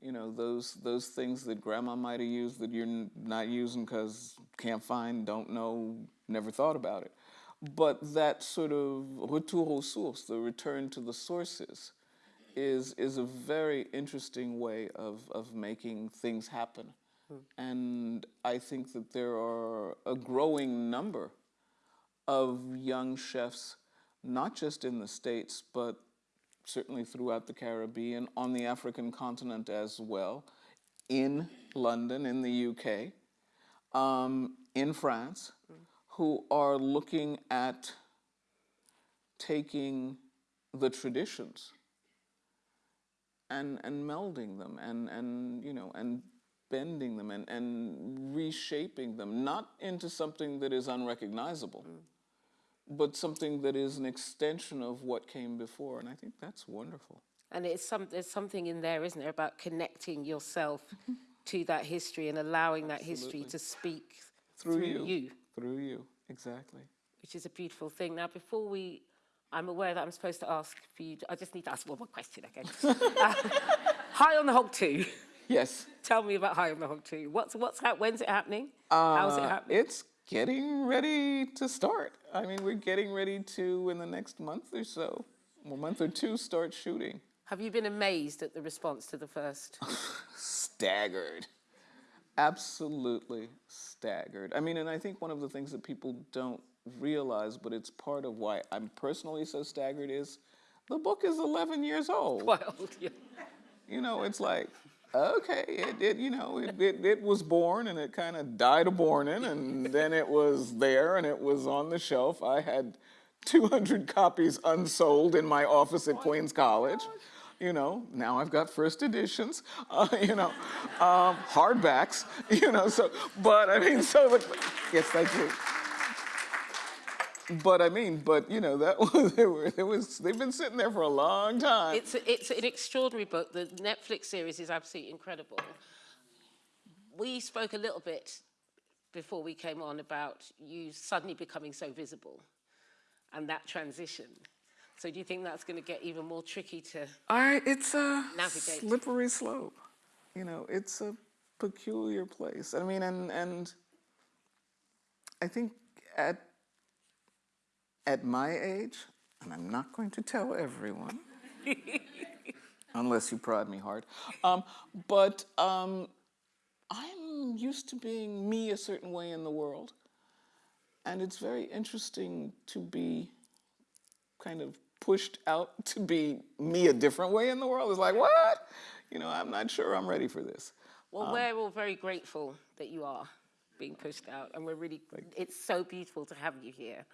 You know, those, those things that grandma might have used that you're not using because can't find, don't know, never thought about it. But that sort of retour aux sources, the return to the sources, is is a very interesting way of, of making things happen. Hmm. And I think that there are a growing number of young chefs, not just in the States, but certainly throughout the Caribbean, on the African continent as well, in London, in the UK, um, in France, who are looking at taking the traditions and and melding them and and you know and bending them and and reshaping them not into something that is unrecognizable but something that is an extension of what came before and i think that's wonderful And it's some, there's something in there, isn't there, about connecting yourself to that history and allowing that history to speak through, through you. through you exactly which is a beautiful thing. Now, before we, I'm aware that I'm supposed to ask for you, I just need to ask one more question, okay? Uh, high on the hog too. Yes. Tell me about High on the Hog too. What's what's hap- when's it happening? How's it Uh, happening? It's getting ready to start. I mean, we're getting ready to, in the next month or so, a month or two, start shooting. Have you been amazed at the response to the first? Staggered. Absolutely staggered. I mean, and I think one of the things that people don't realize, but it's part of why I'm personally so staggered, is the book is 11 years old. Wild. Yeah. You know, it's like, okay, it, you know, it, it, it was born and it kind of died a borning, and then it was there and it was on the shelf. I had 200 copies unsold in my office at Queens College. You know, now I've got first editions, uh, you know, um, hardbacks, you know, so, but I mean, so, yes, I do. But I mean, but you know, that was, they were, it was, they've been sitting there for a long time. It's a, it's an extraordinary book. The Netflix series is absolutely incredible. We spoke a little bit before we came on about you suddenly becoming so visible and that transition. So do you think that's going to get even more tricky to? I, it's a Navigate. slippery slope. You know, it's a peculiar place. I mean, and and I think at at my age, and I'm not going to tell everyone, unless you prod me hard. Um, but um, I'm used to being me a certain way in the world, and it's very interesting to be kind of pushed out to be me a different way in the world. It's like, what? You know, I'm not sure I'm ready for this. Well, we're all very grateful that you are being pushed out, and we're really, it's so beautiful to have you here.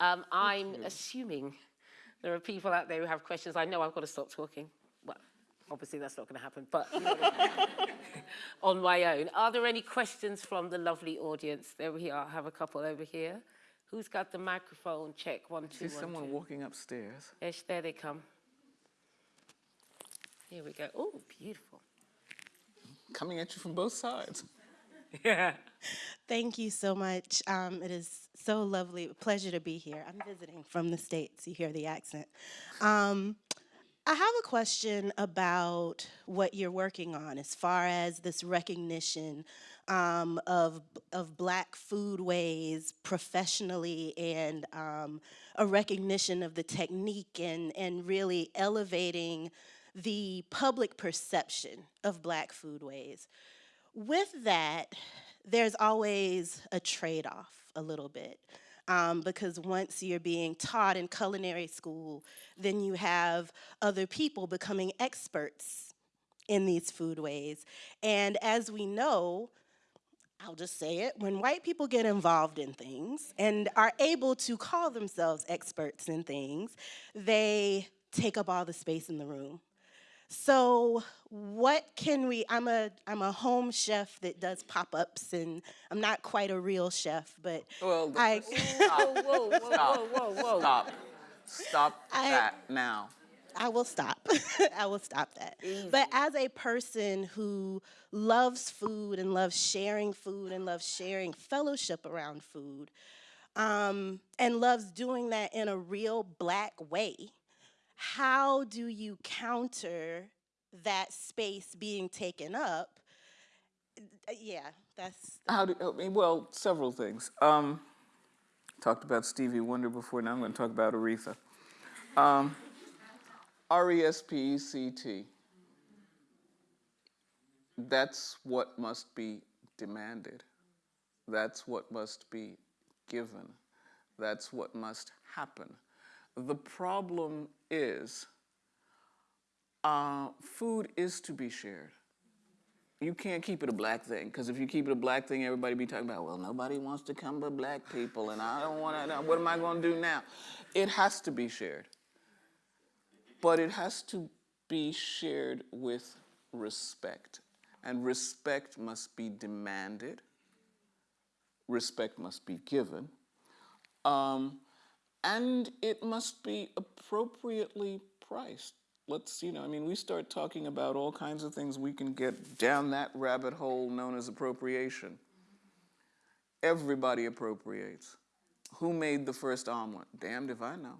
Um, I'm assuming there are people out there who have questions. I know I've got to stop talking. Well, obviously that's not going to happen, but you know what I mean. on my own. Are there any questions from the lovely audience? There we are. I have a couple over here. Who's got the microphone? Check one, two, See one, someone two. walking upstairs. Yes, there they come. Here we go. Oh, beautiful. coming at you from both sides. Yeah. Thank you so much. Um, it is so lovely, pleasure to be here. I'm visiting from the States, you hear the accent. Um, I have a question about what you're working on as far as this recognition um, of, of black foodways professionally and um, a recognition of the technique and, and really elevating the public perception of black foodways with that, there's always a trade off a little bit. Um, because once you're being taught in culinary school, then you have other people becoming experts in these foodways. And as we know, I'll just say it, when white people get involved in things and are able to call themselves experts in things, they take up all the space in the room. So what can we, I'm a, I'm a home chef that does pop-ups and I'm not quite a real chef, but Well, I, Whoa, whoa, whoa, whoa, whoa, whoa. Stop. Stop I- that now. I will stop. I will stop that. But as a person who loves food and loves sharing food and loves sharing fellowship around food, um, and loves doing that in a real black way, how do you counter that space being taken up? Uh, Yeah, that's How do, well, several things. Um, talked about Stevie Wonder before, now I'm going to talk about Aretha. Um, R E S P E C T. That's what must be demanded. That's what must be given. That's what must happen. The problem is uh, food is to be shared you can't keep it a black thing because if you keep it a black thing, everybody be talking about, well, nobody wants to come but black people, and I don't want to. What am I going to do now? It has to be shared, but it has to be shared with respect, and respect must be demanded. Respect must be given, um, and it must be appropriately priced let's you know i mean we start talking about all kinds of things we can get down that rabbit hole known as appropriation everybody appropriates who made the first omelet damned if i know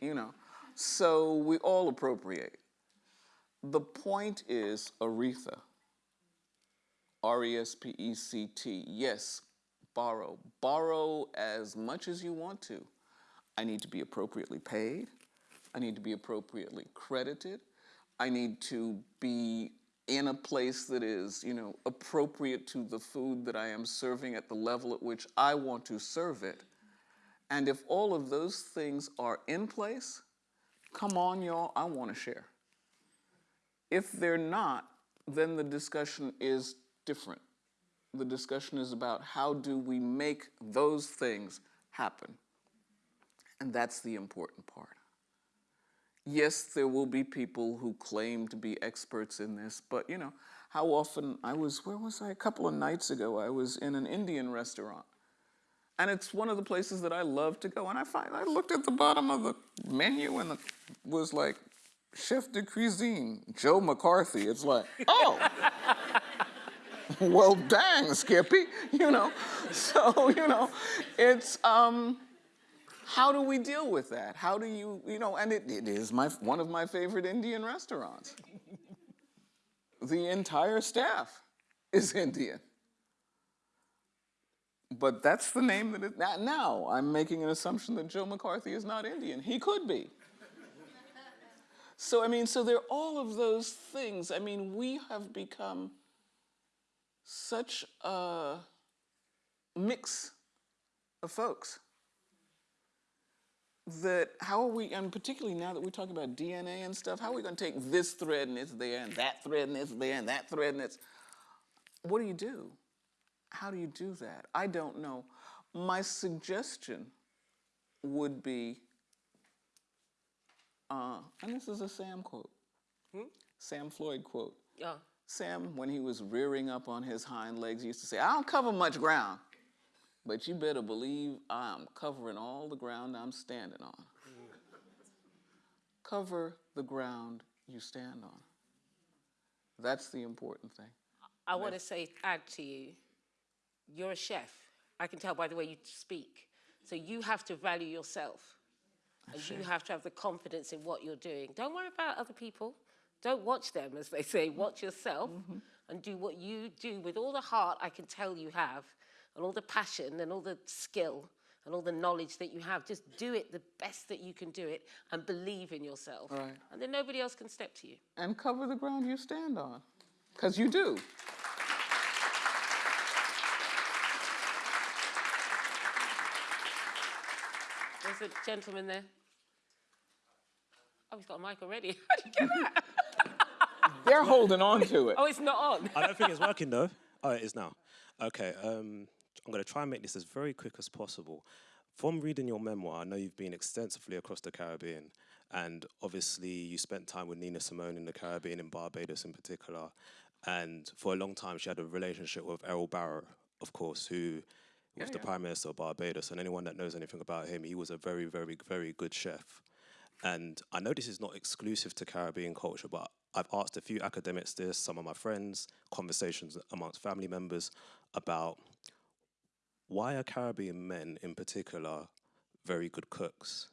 you know so we all appropriate The point is Aretha. R E S P E C T. Yes, borrow. Borrow as much as you want to. I need to be appropriately paid. I need to be appropriately credited. I need to be in a place that is, you know, appropriate to the food that I am serving at the level at which I want to serve it. And if all of those things are in place, come on, y'all, I want to share. If they're not, then the discussion is different. The discussion is about how do we make those things happen. And that's the important part. Yes, there will be people who claim to be experts in this, but you know, how often I was, where was I? A couple of nights ago, I was in an Indian restaurant. And it's one of the places that I love to go. And I find I looked at the bottom of the menu and it was like chef de cuisine, Joe McCarthy. It's like, oh, well, dang, Skippy, you know. So, you know, it's, um, how do we deal with that? How do you, you know, and it, it is my, one of my favorite Indian restaurants. the entire staff is Indian. But that's the name that it, now I'm making an assumption that Joe McCarthy is not Indian. He could be. so, I mean, so there are all of those things. I mean, we have become such a mix of folks that how are we, and particularly now that we're talking about DNA and stuff, how are we going to take this thread and it's there, and that thread and it's there, and that thread and it's, what do you do? How do you do that? I don't know. My suggestion would be, uh, and this is a Sam quote, Sam Floyd quote. Yeah. Sam, when he was rearing up on his hind legs, used to say, I don't cover much ground, but you better believe I'm covering all the ground I'm standing on. Cover the ground you stand on. That's the important thing. I want to say, add to you, you're a chef. I can tell by the way you speak. So you have to value yourself. And you have to have the confidence in what you're doing. Don't worry about other people. Don't watch them, as they say. Watch yourself mm-hmm. and do what you do with all the heart I can tell you have, and all the passion and all the skill and all the knowledge that you have. Just do it the best that you can do it and believe in yourself. Right. And then nobody else can step to you. And cover the ground you stand on, because you do. There's a gentleman there. Oh, he's got a mic already. How do you get that? They're holding on to it. Oh, it's not on. I don't think it's working though. Oh, it is now. Okay, um, I'm going to try and make this as very quick as possible. From reading your memoir, I know you've been extensively across the Caribbean, and obviously you spent time with Nina Simone in the Caribbean, in Barbados in particular, and for a long time she had a relationship with Errol Barrow, of course, who was the Prime Minister of Barbados, and anyone that knows anything about him, he was a very, very, very good chef. And I know this is not exclusive to Caribbean culture, but I've asked a few academics this, some of my friends, conversations amongst family members about why are Caribbean men in particular very good cooks?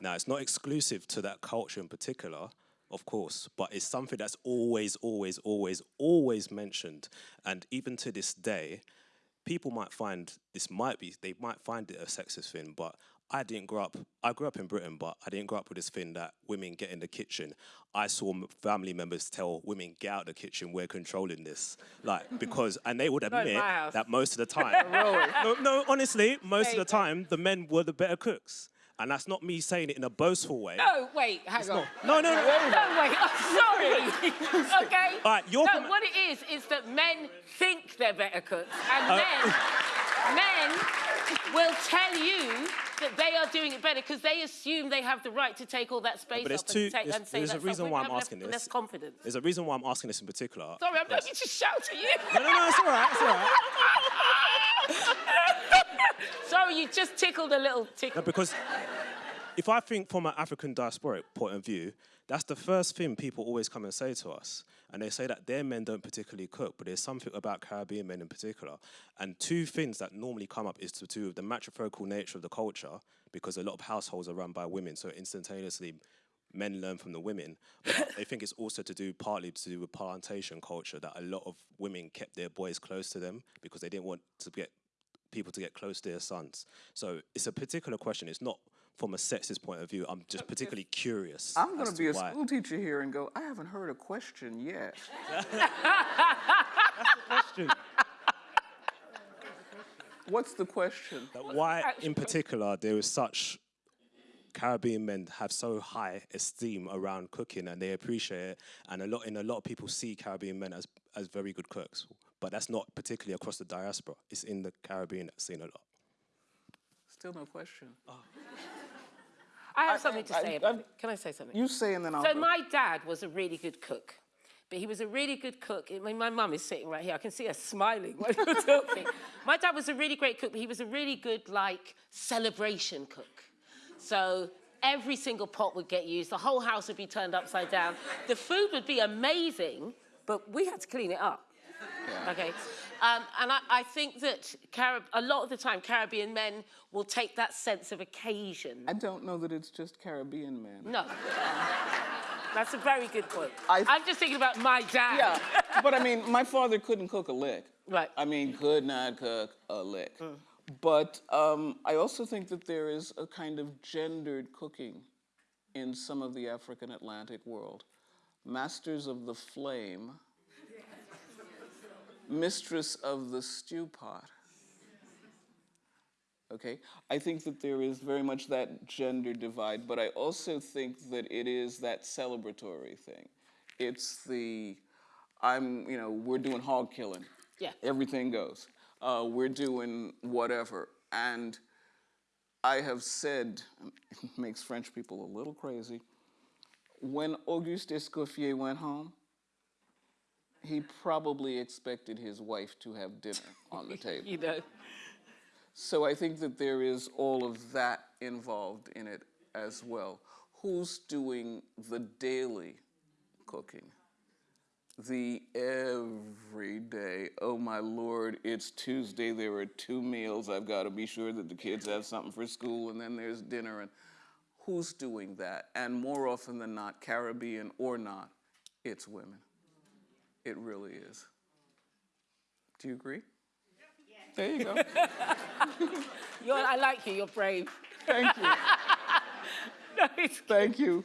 Now, it's not exclusive to that culture in particular, of course, but it's something that's always, always, always, always mentioned. And even to this day, people might find this might be, they might find it a sexist thing, but I didn't grow up, I grew up in Britain, but I didn't grow up with this thing that women get in the kitchen. I saw family members tell women, get out of the kitchen, we're controlling this. Like, because, and they would admit that most of the time, no, no, honestly, most of the time, the men were the better cooks. And that's not me saying it in a boastful way. No, wait, hang on. No, no, no. No, wait, I'm sorry. okay? All right, you're no, what it is, is that men think they're better cooks. And Uh, men, men will tell you that they are doing it better because they assume they have the right to take all that space But there's up two, and, take, there's, and say there's a reason why I'm asking this. Less confidence. There's a reason why I'm asking this in particular. Sorry, I'm not going to shout at you. No, no, no, it's all right, it's all right. Sorry, you just tickled a little tickle. No, because if I think from an African diasporic point of view, that's the first thing people always come and say to us. And they say that their men don't particularly cook, but there's something about Caribbean men in particular. And two things that normally come up is to do with the matrifocal nature of the culture, because a lot of households are run by women, so instantaneously men learn from the women. But they think it's also to do partly to do with plantation culture that a lot of women kept their boys close to them because they didn't want to get people to get close to their sons. So it's a particular question. It's not from a sexist point of view. I'm just particularly curious. I'm going to be a why. school teacher here and go, I haven't heard a question yet. That's the question. What's the question? That why, in particular, there is such Caribbean men have so high esteem around cooking and they appreciate it, and a lot in a lot of people see Caribbean men as as very good cooks, but that's not particularly across the diaspora. It's in the Caribbean that's seen a lot. Still no question. Oh. I have I- something to say I- about it. Can I say something? You say and then I'll So go. my dad was a really good cook, but he was a really good cook. I mean, my mum is sitting right here. I can see her smiling while you're talking. my dad was a really great cook, but he was a really good like celebration cook. So every single pot would get used. The whole house would be turned upside down. The food would be amazing, but we had to clean it up. Okay. Um, and I, I think that Carib- a lot of the time, Caribbean men will take that sense of occasion. I don't know that it's just Caribbean men. No. That's a very good point. I- I'm just thinking about my dad. Yeah, but I mean, my father couldn't cook a lick. Right. I mean, could not cook a lick. But um, I also think that there is a kind of gendered cooking in some of the African Atlantic world. Masters of the flame, mistress of the stew pot. Okay, I think that there is very much that gender divide, but I also think that it is that celebratory thing. It's the, I'm, you know, we're doing hog killing. Yeah. Everything goes. Uh, we're doing whatever. And I have said, it makes French people a little crazy, when Auguste Escoffier went home, he probably expected his wife to have dinner on the table. You know. So I think that there is all of that involved in it as well. Who's doing the daily cooking? The everyday, oh my lord, it's Tuesday, there are two meals, I've got to be sure that the kids have something for school, and then there's dinner, and who's doing that? And more often than not, Caribbean or not, it's women. It really is. Do you agree? There you go. You're, I like you. You're brave. Thank you. No, it's Thank you.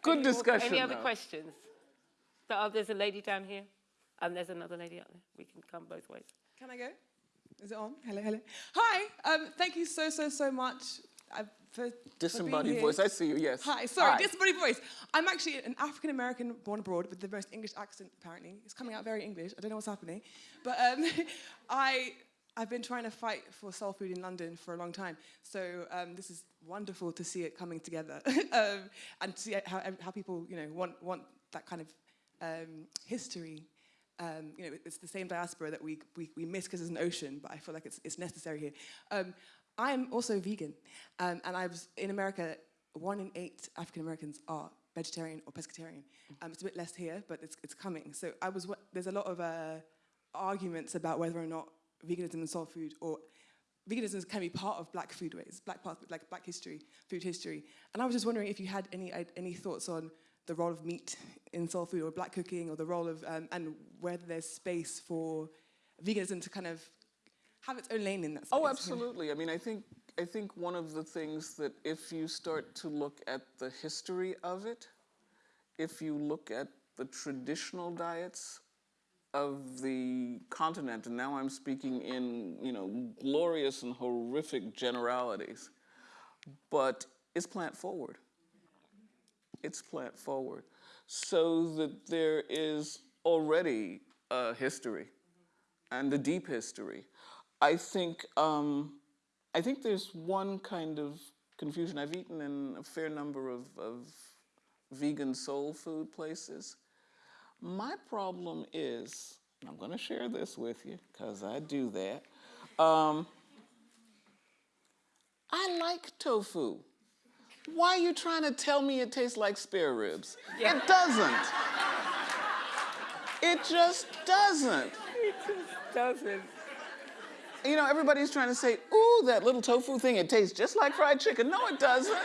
Good Any discussion. Any other though. questions? So, oh, there's a lady down here, and there's another lady up there. We can come both ways. Can I go? Is it on? Hello, hello. Hi. Um, thank you so, so, so much uh, for for Disembodied here. voice. I see you. Yes. Hi. Sorry, Hi. disembodied voice. I'm actually an African American born abroad with the most English accent. Apparently, it's coming out very English. I don't know what's happening, but um, I. I've been trying to fight for soul food in London for a long time, so um, this is wonderful to see it coming together um, and see how, how people, you know, want want that kind of um, history um, you know, it's the same diaspora that we, we, we miss because it's an ocean, but I feel like it's, it's necessary here. I'm also vegan, um, and I was in America, one in eight African Americans are vegetarian or pescatarian. Um, it's a bit less here, but it's, it's coming. So I was, there's a lot of uh, arguments about whether or not veganism and soul food or veganism can be part of black foodways, black part, like black history, food history. And I was just wondering if you had any, any thoughts on the role of meat in soul food or black cooking or the role of, um, and whether there's space for veganism to kind of have its own lane in that oh, space. Oh, absolutely. I mean, I think I think one of the things that if you start to look at the history of it, if you look at the traditional diets of the continent, and now I'm speaking in you know glorious and horrific generalities, but it's plant forward. It's plant forward, so that there is already a history and a deep history. I think um, I think there's one kind of confusion. I've eaten in a fair number of, of vegan soul food places. My problem is, and I'm going to share this with you because I do that. Um, I like tofu. Why are you trying to tell me it tastes like spare ribs? It doesn't. It just doesn't. It just doesn't. You know, everybody's trying to say, ooh, that little tofu thing, it tastes just like fried chicken. No, it doesn't.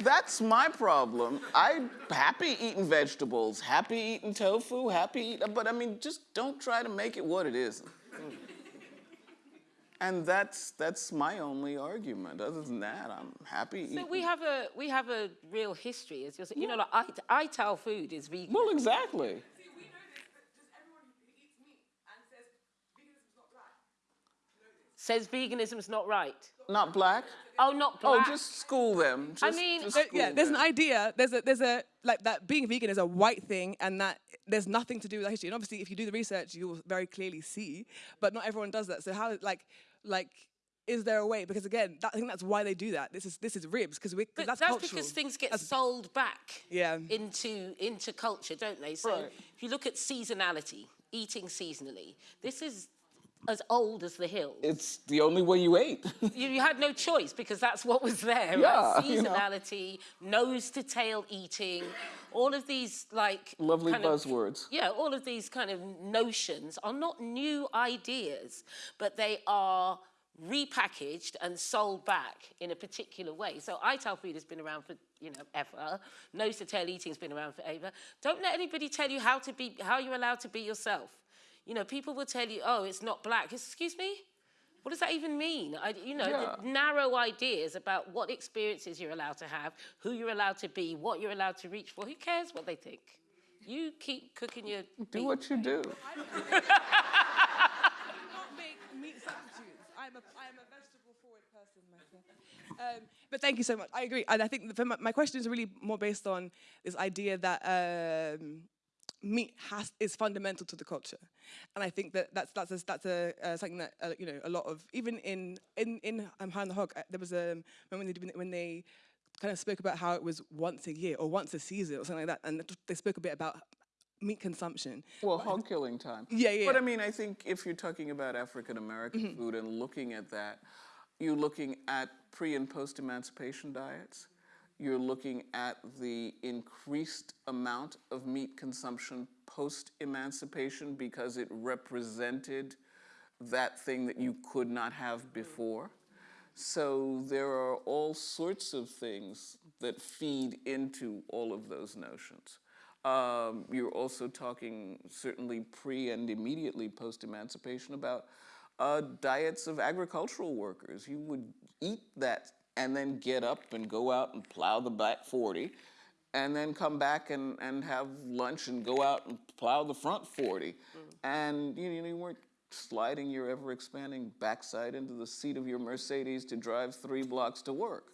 That's my problem. I'm happy eating vegetables, happy eating tofu, happy eating, but I mean, just don't try to make it what it isn't. And that's that's my only argument. Other than that, I'm happy So eating. we have a we have a real history, as you're saying. You know, like I, ITAL food is vegan. well, exactly. Says veganism's not right. Not black. Oh, not oh, black. Oh, just school them. Just, I mean, just uh, There- school yeah, there's an idea. There's a there's a like that being vegan is a white thing, and that there's nothing to do with that history. And obviously, if you do the research, you'll very clearly see. But not everyone does that. So how like like is there a way? Because again, that, I think that's why they do that. This is this is ribs because we But that's, that's, cultural. because things get That's- sold back Yeah. into into culture, don't they? So Right. if you look at seasonality, eating seasonally, this is as old as the hills. It's the only way you ate. you, you had no choice because that's what was there. Yeah, right? you know. Seasonality, nose to tail eating, all of these like Lovely kind of- buzzwords. yeah, all of these kind of notions are not new ideas, but they are repackaged and sold back in a particular way. So ITAL food has been around for, you know, ever. Nose to tail eating has been around forever. Don't let anybody tell you how to be, how you're allowed to be yourself. You know, people will tell you, oh, it's not black. Excuse me? What does that even mean? I, you know, Yeah. the narrow ideas about what experiences you're allowed to have, who you're allowed to be, what you're allowed to reach for. Who cares what they think? You keep cooking your do meat. what you do. I do not make meat substitutes. I'm a, I'm a vegetable forward person myself. Um, but thank you so much. I agree. And I think for my, my question is really more based on this idea that um, meat has is fundamental to the culture, and I think that that's that's a, that's a uh, something that uh, you know a lot of even in in in um, High on the Hog uh, there was a moment when they, did- when they kind of spoke about how it was once a year or once a season or something like that, and they spoke a bit about meat consumption. Well, hog killing time. Yeah, yeah, But I mean, I think if you're talking about African American Mm-hmm. food and looking at that, you're looking at pre and post emancipation diets. You're looking at the increased amount of meat consumption post emancipation because it represented that thing that you could not have before. So there are all sorts of things that feed into all of those notions. Um, you're also talking certainly pre and immediately post emancipation about uh, diets of agricultural workers. You would eat that and then get up and go out and plow the back 40 and then come back and, and have lunch and go out and plow the front 40. And you, know, you weren't sliding your ever expanding backside into the seat of your Mercedes to drive three blocks to work.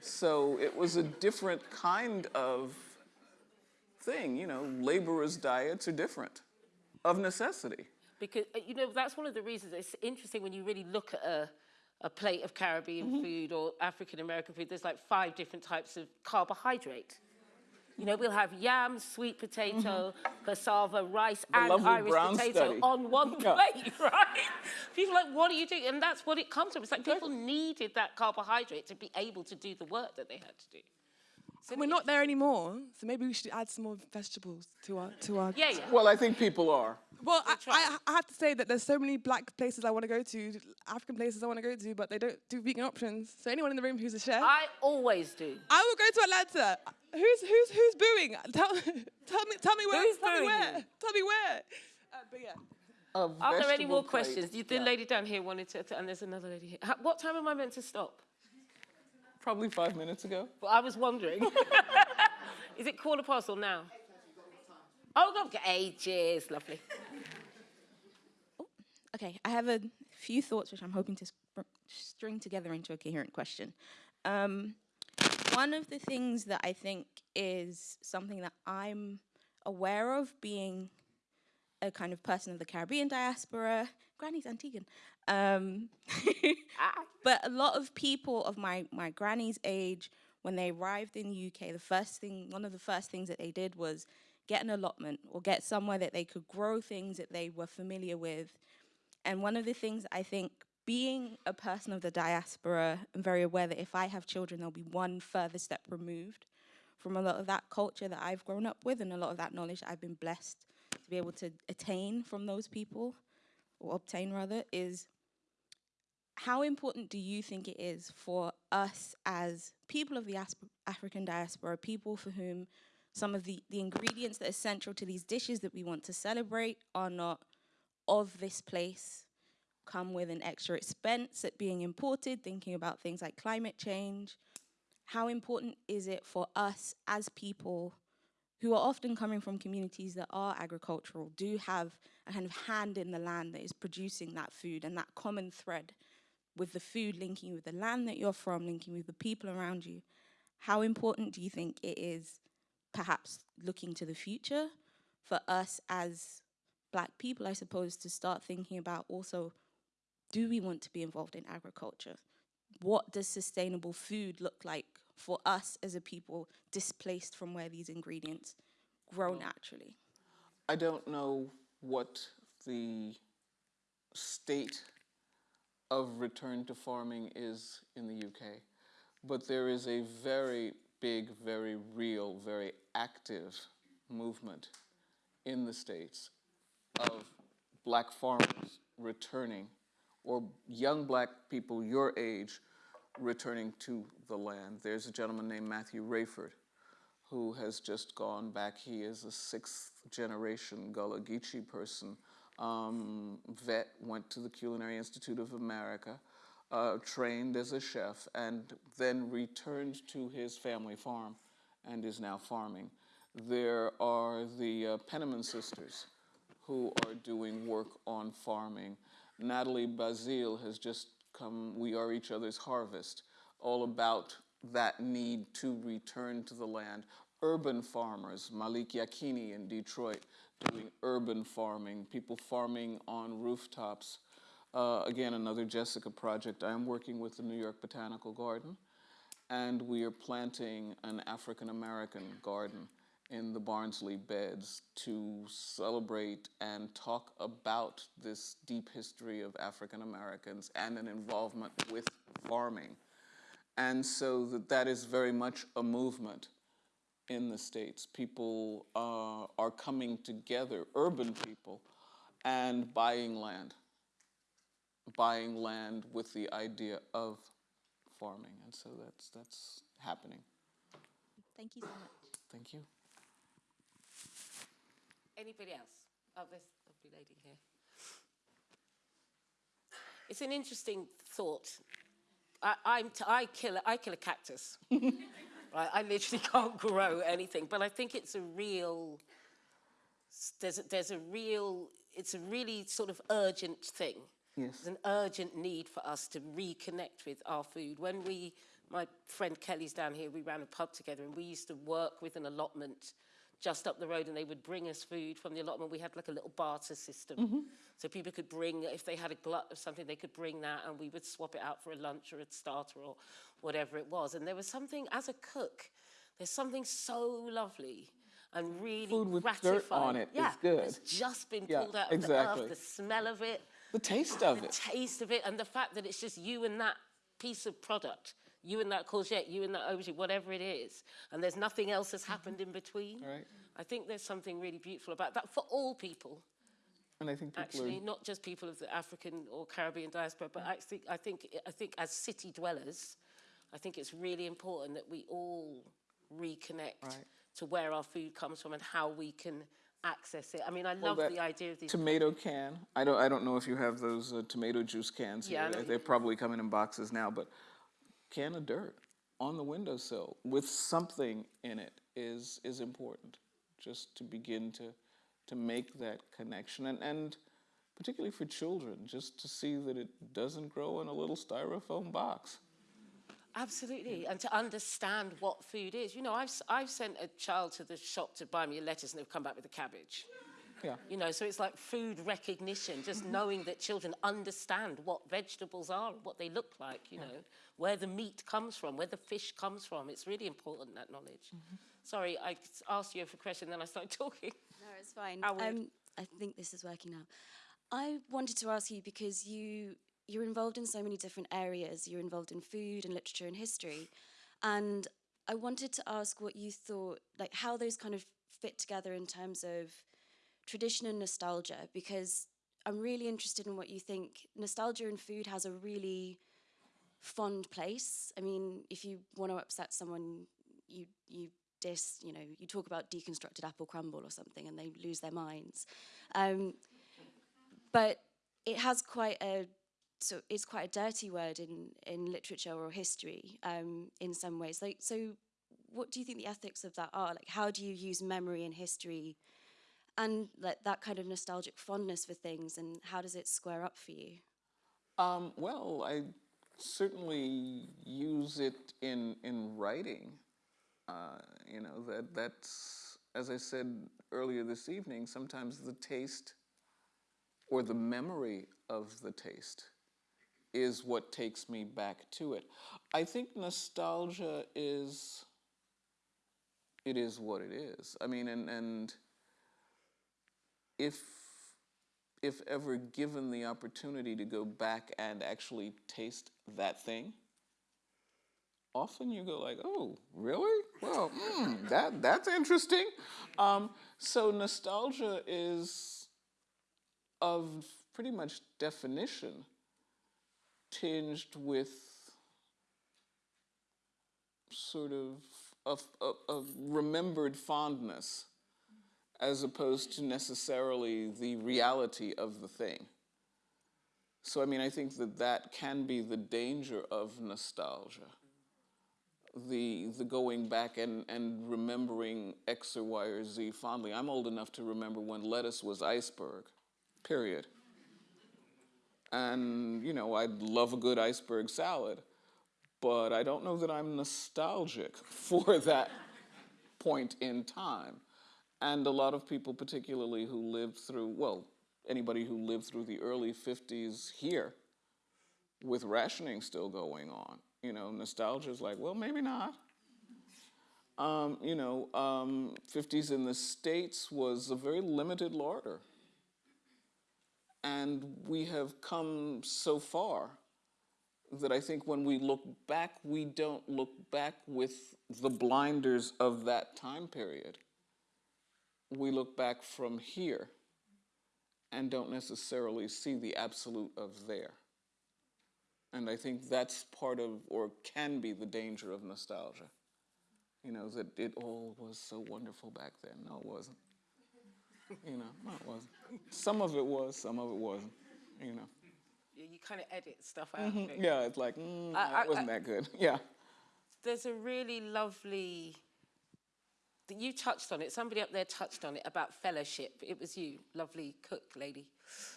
So it was a different kind of thing. You know, laborers' diets are different of necessity. Because, uh, you know, that's one of the reasons it's interesting when you really look at a, a plate of Caribbean Mm-hmm. food or African American food, there's like five different types of carbohydrate. You know, we'll have yam, sweet potato, cassava, rice, and Mm-hmm. Irish potato study. on one Yeah. plate, right? People are like, what are you doing? And that's what it comes from. It's like people needed that carbohydrate to be able to do the work that they had to do. So We're not there anymore, so maybe we should add some more vegetables to our to our. Yeah, yeah. Well, I think people are. Well, I. I, I have to say that there's so many black places I want to go to, African places I want to go to, but they don't do vegan options. So anyone in the room who's a chef, I, I always do. I will go to Atlanta. Who's who's who's booing? Tell tell me tell me where. Who's tell me where. you? Tell me where. Uh, but yeah. Are there any more plate. questions? You, the lady down here wanted to, and there's another lady here. What time am I meant to stop? Probably five minutes ago. Well, I was wondering. Is it quarter past or now? Oh, God, ages, lovely. Okay, I have a few thoughts which I'm hoping to spr- string together into a coherent question. Um, one of the things that I think is something that I'm aware of being a kind of person of the Caribbean diaspora, Granny's Antiguan. Um, but a lot of people of my, my granny's age, when they arrived in the UK, the first thing, one of the first things that they did was get an allotment or get somewhere that they could grow things that they were familiar with. And one of the things I think, being a person of the diaspora, I'm very aware that if I have children, they'll be one further step removed from a lot of that culture that I've grown up with and a lot of that knowledge I've been blessed to be able to attain from those people, or obtain rather, is how important do you think it is for us as people of the African diaspora, people for whom some of the, the ingredients that are central to these dishes that we want to celebrate are not of this place, come with an extra expense at being imported, thinking about things like climate change? How important is it for us as people who are often coming from communities that are agricultural, do have a kind of hand in the land that is producing that food and that common thread with the food linking with the land that you're from, linking with the people around you. How important do you think it is, perhaps looking to the future, for us as black people, I suppose, to start thinking about also do we want to be involved in agriculture? What does sustainable food look like for us as a people displaced from where these ingredients grow naturally? I don't know what the state of return to farming is in the UK, but there is a very big, very real, very active movement in the States of black farmers returning, or young black people your age returning to the land. There's a gentleman named Matthew Raiford who has just gone back. He is a sixth generation Gullah Geechee person. Um, vet, went to the Culinary Institute of America, uh, trained as a chef, and then returned to his family farm and is now farming. There are the uh, Penniman sisters who are doing work on farming. Natalie Baszile has just come, We Are Each Other's Harvest, all about that need to return to the land. Urban farmers, Malik Yakini in Detroit, doing urban farming, people farming on rooftops. Uh, again, another Jessica project. I am working with the New York Botanical Garden, and we are planting an African American garden in the Barnsley beds to celebrate and talk about this deep history of African Americans and an involvement with farming. And so that, that is very much a movement in the States. People uh, are coming together, urban people, and buying land. Buying land with the idea of farming. And so that's, that's happening. Thank you so much. Thank you. Anybody else? Oh, there's a lovely lady here. It's an interesting thought. I, I'm t- I kill I kill a cactus. right? I literally can't grow anything, but I think it's a real. There's a, there's a real. It's a really sort of urgent thing. Yes. There's an urgent need for us to reconnect with our food. When we, my friend Kelly's down here, we ran a pub together, and we used to work with an allotment just up the road and they would bring us food from the allotment. We had like a little barter system. Mm-hmm. So people could bring, if they had a glut of something, they could bring that and we would swap it out for a lunch or a starter or whatever it was. And there was something, as a cook, there's something so lovely and really Food with gratifying. dirt on it is yeah, good. It's just been Yeah, pulled out of exactly. the earth, the smell of it, The taste of the it. The taste of it, and the fact that it's just you and that piece of product, you and that courgette, you and that aubergine, whatever it is, and there's nothing else that's happened in between. Right. I think there's something really beautiful about that for all people. And I think Actually, are. not just people of the African or Caribbean diaspora, but actually, I think, I think as city dwellers, I think it's really important that we all reconnect Right. to where our food comes from and how we can access it. I mean, I Well, love the idea of these. Tomato can. I don't. I don't know if you have those uh, tomato juice cans Yeah, here. They're probably coming in boxes now, but can of dirt on the windowsill with something in it is is important. Just to begin to to make that connection and and particularly for children, just to see that it doesn't grow in a little styrofoam box. Absolutely, and to understand what food is. You know, I've, I've sent a child to the shop to buy me a lettuce and they've come back with a cabbage. Yeah. You know, so it's like food recognition, just knowing that children understand what vegetables are, what they look like, you know, where the meat comes from, where the fish comes from. It's really important, that knowledge. Sorry, I asked you a question, then I started talking. No, it's fine. How. Um, I think this is working now. I wanted to ask you because you you're involved in so many different areas. You're involved in food and literature and history, and I wanted to ask what you thought, like how those kind of fit together in terms of tradition and nostalgia. Because I'm really interested in what you think. Nostalgia in food has a really fond place. I mean, if you want to upset someone, you you dis, you know, you talk about deconstructed apple crumble or something, and they lose their minds. Um, but it has quite a so it's quite a dirty word in in literature or history um, in some ways. Like, so what do you think the ethics of that are? Like, how do you use memory and history? And like that kind of nostalgic fondness for things, and how does it square up for you? Um, well, I certainly use it in in writing. Uh, you know that that's as I said earlier this evening. Sometimes the taste or the memory of the taste is what takes me back to it. I think nostalgia is it is what it is. I mean, and and if if ever given the opportunity to go back and actually taste that thing, often you go like, "Oh, really? Well, mm, that that's interesting." Um, so nostalgia is, of pretty much definition, tinged with sort of a, a, a remembered fondness as opposed to necessarily the reality of the thing. So, I mean, I think that that can be the danger of nostalgia. The, the going back and, and remembering X or Y or Z fondly. I'm old enough to remember when lettuce was iceberg, period. And, you know, I'd love a good iceberg salad, but I don't know that I'm nostalgic for that point in time. And a lot of people, particularly who lived through, well, anybody who lived through the early 50s here with rationing still going on, you know, nostalgia is like, well, maybe not. Um, you know, um, 50s in the States was a very limited larder. And we have come so far that I think when we look back, we don't look back with the blinders of that time period we look back from here and don't necessarily see the absolute of there. And I think that's part of, or can be, the danger of nostalgia. You know, that it all was so wonderful back then. No, it wasn't. You know, no, it wasn't. Some of it was, some of it wasn't. You know. Yeah, you kind of edit stuff out. of it. Yeah, it's like, mm, I- it wasn't I- that good. Yeah. There's a really lovely that you touched on it. Somebody up there touched on it about fellowship. It was you, lovely cook lady,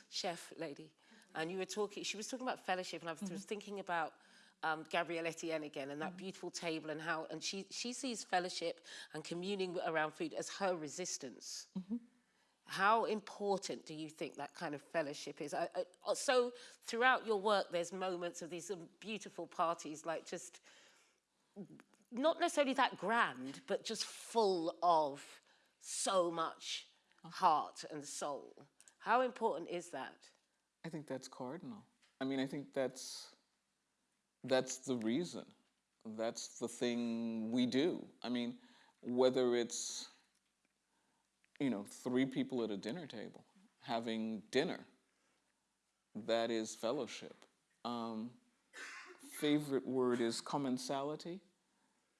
chef lady, and you were talking. She was talking about fellowship, and I was, was thinking about um, Gabrielle Eitienne again and that beautiful table and how and she she sees fellowship and communing around food as her resistance. How important do you think that kind of fellowship is? I, I, so throughout your work, there's moments of these um, beautiful parties, like just not necessarily that grand, but just full of so much heart and soul. How important is that? I think that's cardinal. I mean, I think that's that's the reason. That's the thing we do. I mean, whether it's you know three people at a dinner table having dinner, that is fellowship. Um, favorite word is commensality,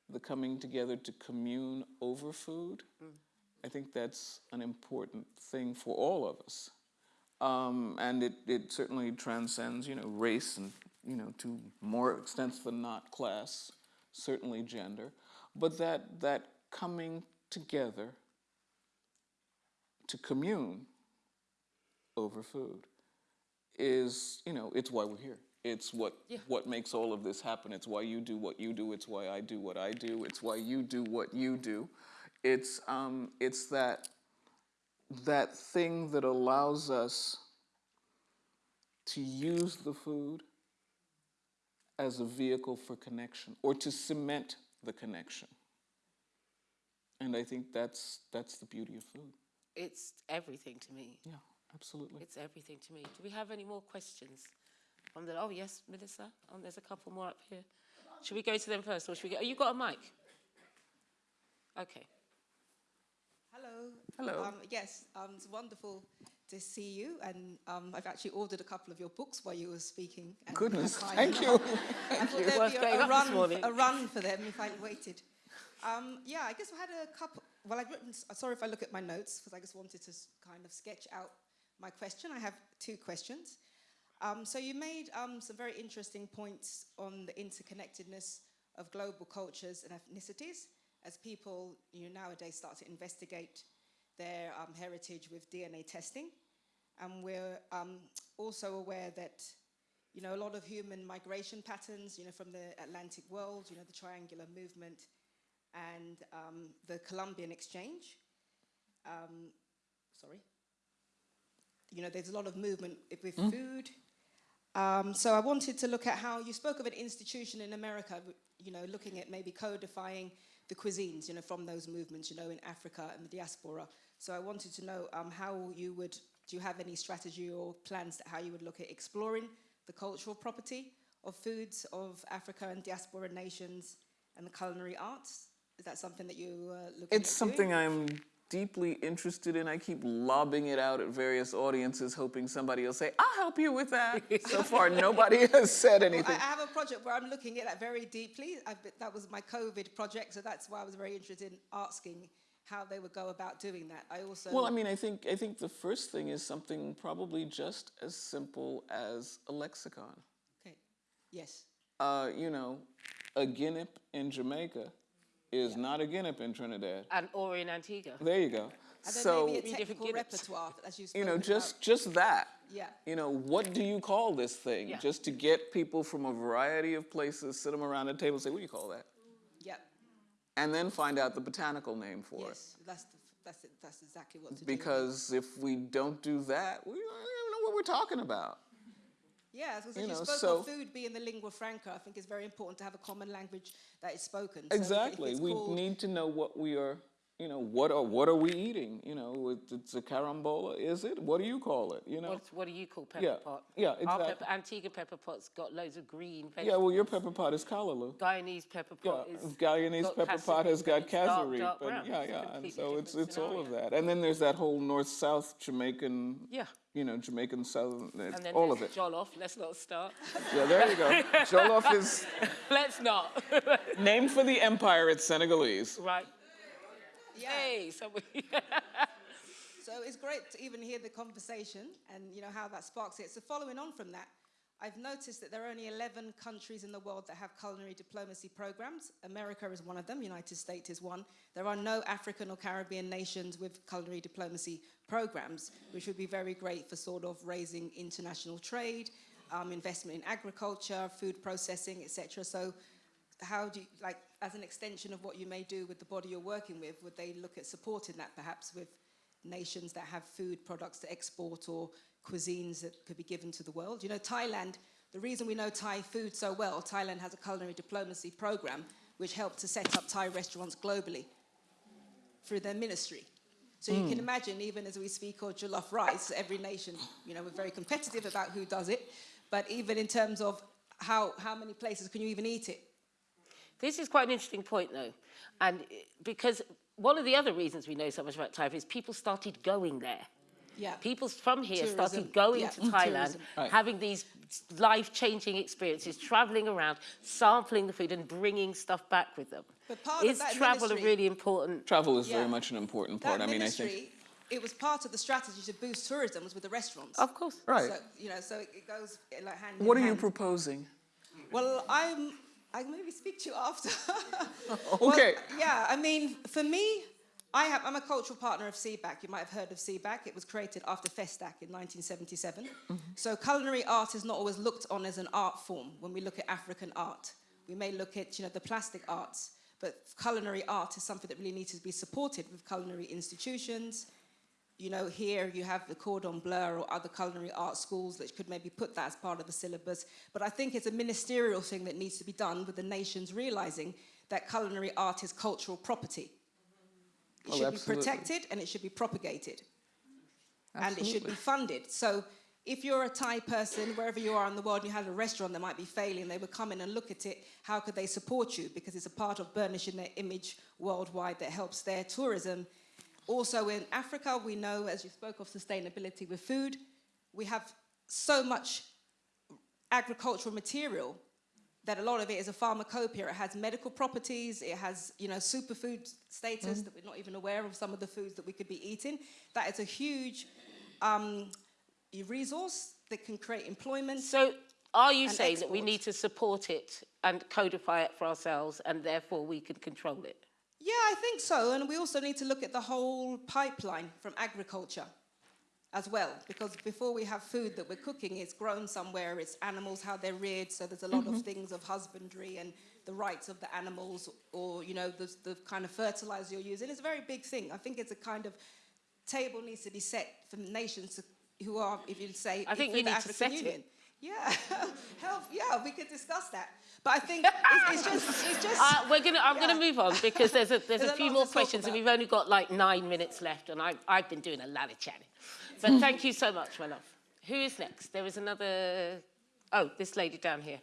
the coming together to commune over food. I think that's an important thing for all of us. Um, and it, it certainly transcends, you know, race and, you know, to more extents than not class, certainly gender. But that, that coming together to commune over food is, you know, it's why we're here. It's what, what makes all of this happen. It's why you do what you do. It's why I do what I do. It's why you do what you do. It's, um, it's that, that thing that allows us to use the food as a vehicle for connection or to cement the connection. And I think that's, that's the beauty of food. It's everything to me. Yeah, absolutely. It's everything to me. Do we have any more questions? From the, oh, yes, Melissa. Oh, there's a couple more up here. Should we go to them first, or should we go? Oh, you got a mic? Okay. Hello. Hello. Um, yes, um, it's wonderful to see you, and um, I've actually ordered a couple of your books while you were speaking. and Goodness, I- thank you. I thought you. there'd Worth be a, a run, a run for them if I waited. Um, yeah, I guess I had a couple. Well, I've written. Sorry if I look at my notes because I just wanted to kind of sketch out my question. I have two questions. Um, so you made um, some very interesting points on the interconnectedness of global cultures and ethnicities as people you know, nowadays start to investigate their um, heritage with DNA testing. And we're um, also aware that you know, a lot of human migration patterns, you know, from the Atlantic world, you know, the triangular movement and um, the Columbian exchange. Um, sorry. You know, there's a lot of movement with food. Um, so I wanted to look at how you spoke of an institution in America, you know, looking at maybe codifying the cuisines, you know, from those movements, you know, in Africa and the diaspora. So I wanted to know um, how you would, do you have any strategy or plans that how you would look at exploring the cultural property of foods of Africa and diaspora nations and the culinary arts? Is that something that you uh, look It's something I'm deeply interested in. I keep lobbing it out at various audiences, hoping somebody will say, I'll help you with that. so far, nobody has said Well, I anything. I have a project where I'm looking at that very deeply. I've been, that was my COVID project, so that's why I was very interested in asking how they would go about doing that. I also Well, I mean, I think I think the first thing is something probably just as simple as a lexicon. okay, yes, Uh, you know, a guinea in Jamaica is not a guinea in Trinidad. And or in Antigua. There you go. and so maybe a different technical repertoire as you you know, just about. just that. yeah. You know, what do you call this thing? Yeah. Just to get people from a variety of places, sit them around a table, say, "What do you call that?" Yeah, And then find out the botanical name for it. yes, that's the, that's it, that's exactly what to do. Because if we don't do that, we don't even know what we're talking about. Yeah, because you you, know, spoke so- of food being the lingua franca. I think it's very important to have a common language that is spoken. So Exactly. We called- need to know what we are. You know, what are what are we eating? You know, it's a carambola, is it? What do you call it? You know. What, what do you call pepper Yeah, pot? yeah, Our exactly. pepper, Antigua pepper pot's got loads of green vegetables. Yeah, well, your pepper pot is callaloo. Guyanese pepper Yeah, pot is Guyanese pepper pot has got dark, dark but brown. yeah, yeah, and so it's it's all of that. And then there's that whole north-south Jamaican, Yeah. you know, Jamaican southern, And then all of it. Jollof. Let's not start. Yeah, there you go. Jollof is Let's not. named for the empire. It's Senegalese. right. Yeah. Hey, somebody. So it's great to even hear the conversation and you know how that sparks it. So following on from that, I've noticed that there are only 11 countries in the world that have culinary diplomacy programs. America is one of them, United States is one. There are no African or Caribbean nations with culinary diplomacy programs, which would be very great for sort of raising international trade, um, investment in agriculture, food processing, etc. So how do you, like, as an extension of what you may do with the body you're working with, would they look at supporting that perhaps with nations that have food products to export or cuisines that could be given to the world? You know, Thailand, the reason we know Thai food so well, Thailand has a culinary diplomacy program which helped to set up Thai restaurants globally through their ministry. So you can hmm. imagine, even as we speak of jollof rice, every nation, you know, we're very competitive about who does it, but even in terms of how, how many places can you even eat it? This is quite an interesting point, though, and because one of the other reasons we know so much about Thai is people started going there. Yeah. People from here Tourism, started going yeah, to Thailand. Right. having these life-changing experiences, traveling around, sampling the food, and bringing stuff back with them. But part of is that travel a ministry- really important? Travel is Yeah. very much an important part. That I mean, I think. it was part of the strategy to boost tourism was with the restaurants. Of course. Right. So, you know, so it, it goes like hand What in are you proposing? Well, I'm. I can maybe speak to you after. Okay. Well, yeah, I mean, for me, I have. I'm a cultural partner of CBAAC. You might have heard of CBAAC. It was created after Festac in 1977. Mm-hmm. So culinary art is not always looked on as an art form. When we look at African art, we may look at you know the plastic arts, but culinary art is something that really needs to be supported with culinary institutions. You know, here you have the Cordon Bleu or other culinary art schools that could maybe put that as part of the syllabus. But I think it's a ministerial thing that needs to be done with the nations realizing that culinary art is cultural property. It Oh, should absolutely. be protected and it should be propagated. And it should be funded. So if you're a Thai person, wherever you are in the world, and you had a restaurant that might be failing, they would come in and look at it. How could they support you? Because it's a part of burnishing their image worldwide that helps their tourism Also in Africa, we know, as you spoke of sustainability with food, we have so much agricultural material that a lot of it is a pharmacopoeia. It has medical properties, it has, you know, superfood status that we're not even aware of some of the foods that we could be eating. That is a huge um, resource that can create employment. So are you saying that we need to support it and codify it for ourselves and therefore we can control it? Yeah, I think so. And we also need to look at the whole pipeline from agriculture as well, because before we have food that we're cooking, it's grown somewhere, it's animals, how they're reared, so there's a lot of mm-hmm. things of husbandry and the rights of the animals, or, you know, the, the kind of fertilizer you're using. It's a very big thing. I think it's a kind of table needs to be set for nations to, who are, if you'd say, I think you need to African set it. Union. Yeah, help. Yeah, we could discuss that. But I think it's, it's just, it's just. Uh, we're gonna, I'm Yeah. going to move on because there's a, there's There's a a few lot more questions and we've only got like nine minutes left and I, I've been doing a lot of chatting. But thank you so much, my love. Who is next? There was another, oh, this lady down here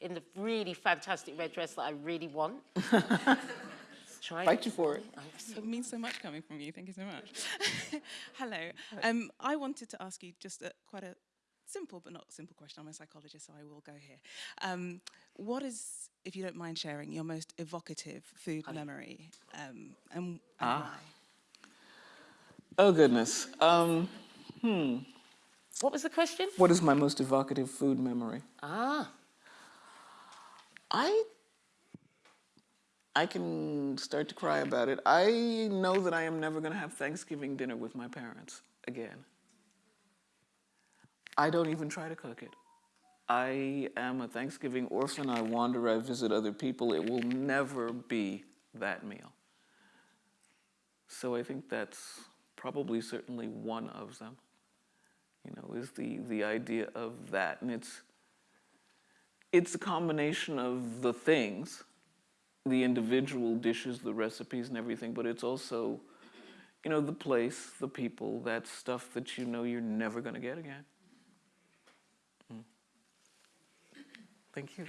in the really fantastic red dress that I really want. Try Fight you for it. It means so much coming from you. Thank you so much. Hello. Um, I wanted to ask you just a, quite a simple but not simple question. I'm a psychologist, so I will go here. Um, what is, if you don't mind sharing, your most evocative food memory, um, and, and Ah. why? Oh goodness. Um, hmm. What was the question? What is my most evocative food memory? Ah, I I can start to cry about it. I know that I am never going to have Thanksgiving dinner with my parents again. I don't even try to cook it. I am a Thanksgiving orphan. I wander, I visit other people. It will never be that meal. So I think that's probably certainly one of them. You know, is the the idea of that and it's it's a combination of the things, the individual dishes, the recipes, and everything, but it's also, you know, the place, the people, that stuff that you know you're never going to get again. Thank you.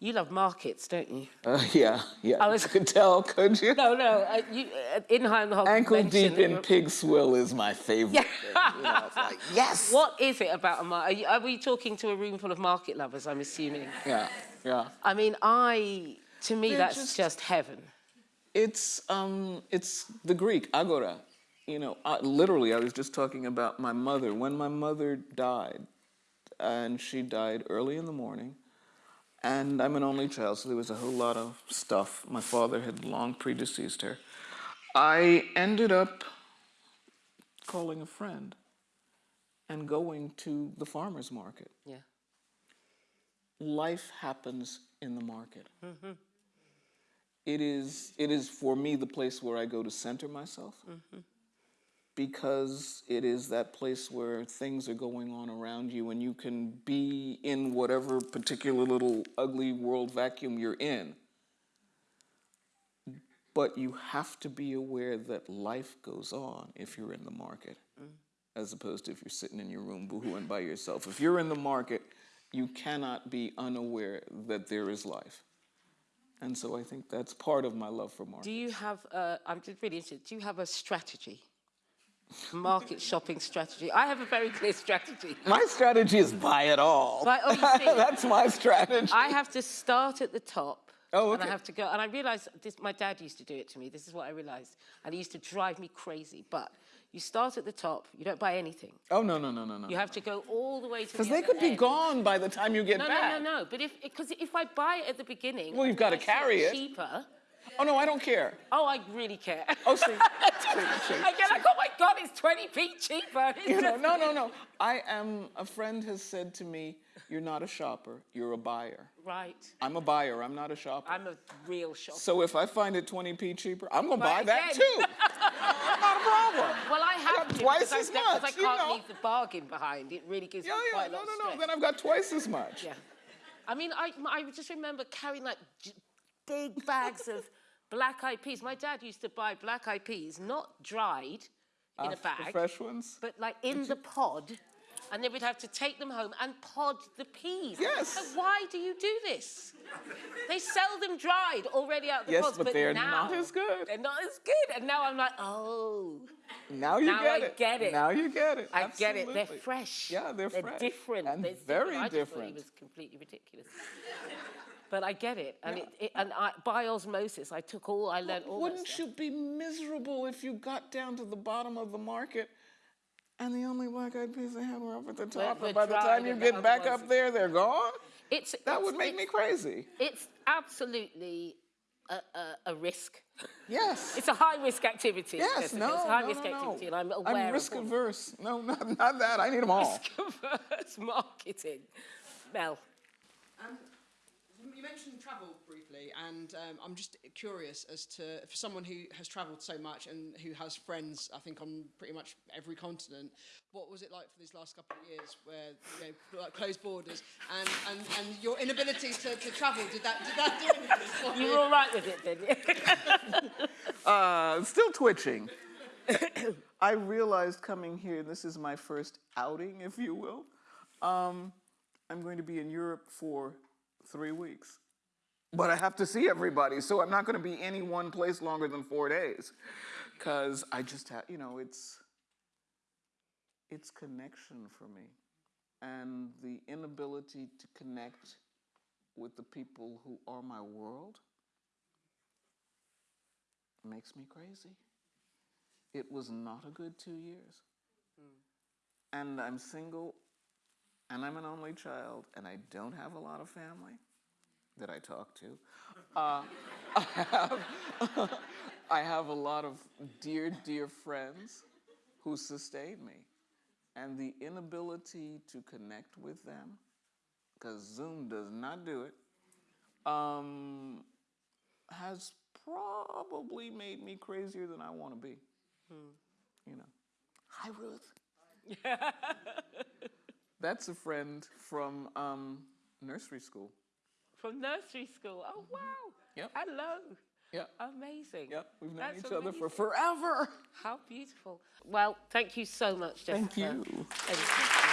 you love markets, don't you? Uh, yeah, yeah. I was- could tell, could you? No, no, uh, you, uh, in Hog Ankle deep in pig swill is my favorite. Yeah. thing, you know, like, yes. What is it about a market? Are, are we talking to a room full of market lovers, I'm assuming? Yeah, yeah. I mean, I, to me, They're that's just- just heaven. It's um, it's the Greek agora. You know, I, literally, I was just talking about my mother. When my mother died, and she died early in the morning, and I'm an only child, so there was a whole lot of stuff. My father had long predeceased her. I ended up calling a friend and going to the farmer's market. Yeah. Life happens in the market. Mm-hmm. It is, it is for me the place where I go to center myself mm-hmm. Because it is that place where things are going on around you and you can be in whatever particular little ugly world vacuum you're in. But you have to be aware that life goes on if you're in the market, as opposed to if you're sitting in your room boohooing by yourself. If you're in the market, you cannot be unaware that there is life. And so I think that's part of my love for market. Do you have, uh, I'm just really interested, do you have a strategy? Market shopping strategy? I have a very clear strategy. My strategy is buy it all. Buy- oh. That's my strategy. I have to start at the top. Oh, And I have to go, and I realized this, my dad used to do it to me. This is what I realized. And it used to drive me crazy. But you start at the top, you don't buy anything. Oh, no, no, no, no, no. You have to go all the way to the Because they could be gone by the time you get no, back. No, no, no, But if, because if I buy it at the beginning, Well, you've gotta carry it. Cheaper. Oh, no, I don't care. Oh, I really care. Oh, see. see, see. I get like, oh my God, it's 20p cheaper. You know, no, no, no. I am, a friend has said to me, you're not a shopper, you're a buyer. Right. I'm a buyer, I'm not a shopper. I'm a real shopper. So if I find it 20p cheaper, I'm going to buy that too. not a problem. Well, I have got to twice I, as because I much, you can't know. leave the bargain behind. It really gives Yeah, me yeah, quite a no, lot no, no. stress. Then I've got twice as much. Yeah. I mean, I, I just remember carrying like big bags of black eyed peas. My dad used to buy black eyed peas, not dried in Ah, a the bag, fresh ones? but like in the pod. and then we'd have to take them home and pod the peas. Yes. So why do you do this? They sell them dried already out of the Yes, pods, but they're now not as good. They're not as good, and now I'm like, oh. Now you now get I it. get it. Now you get it. I get it. They're fresh. Yeah, they're they're fresh. different. And They're very I just thought different. He was completely ridiculous. But I get it, and Yeah. it, it and I, by osmosis, I took all I learned. All Wouldn't stuff. you be miserable if you got down to the bottom of the market and the only black eyed peas they had were up at the top, were and by the time you get back otherwise- up there, they're gone? It's That it's- would make me crazy. It's absolutely a, a, a risk. Yes. It's a high risk activity. Yes, Jessica. no, it's a high no, risk no, no. activity, and I'm aware. I'm risk all- averse. No, not, not that. I need them all. Risk averse marketing. Mel. Um, you mentioned travel briefly, and um, I'm just curious as to for someone who has travelled so much and who has friends, I think on pretty much every continent, what was it like for these last couple of years, where you know like closed borders and, and, and your inability to, to travel? Did that did that do anything? for You were all right with it then? Uh, still twitching. I realized coming here, and this is my first outing, if you will. Um, I'm going to be in Europe for three weeks. But I have to see everybody, so I'm not going to be any one place longer than four days. Because I just have, you know, it's, it's connection for me. And the inability to connect with the people who are my world makes me crazy. It was not a good two years. Hmm. And I'm single, and I'm an only child, and I don't have a lot of family that I talk to. Uh, I, have, I have a lot of dear, dear friends who sustain me. And the inability to connect with them, because Zoom does not do it, um, has probably made me crazier than I want to be. You know. Hi, Ruth. That's a friend from um, nursery school. From nursery school. Oh, wow. Yep. Hello. Yeah. Amazing. Yep. We've known That's each other for forever. How beautiful. Well, thank you so much, Jessica. Thank you. Thank you.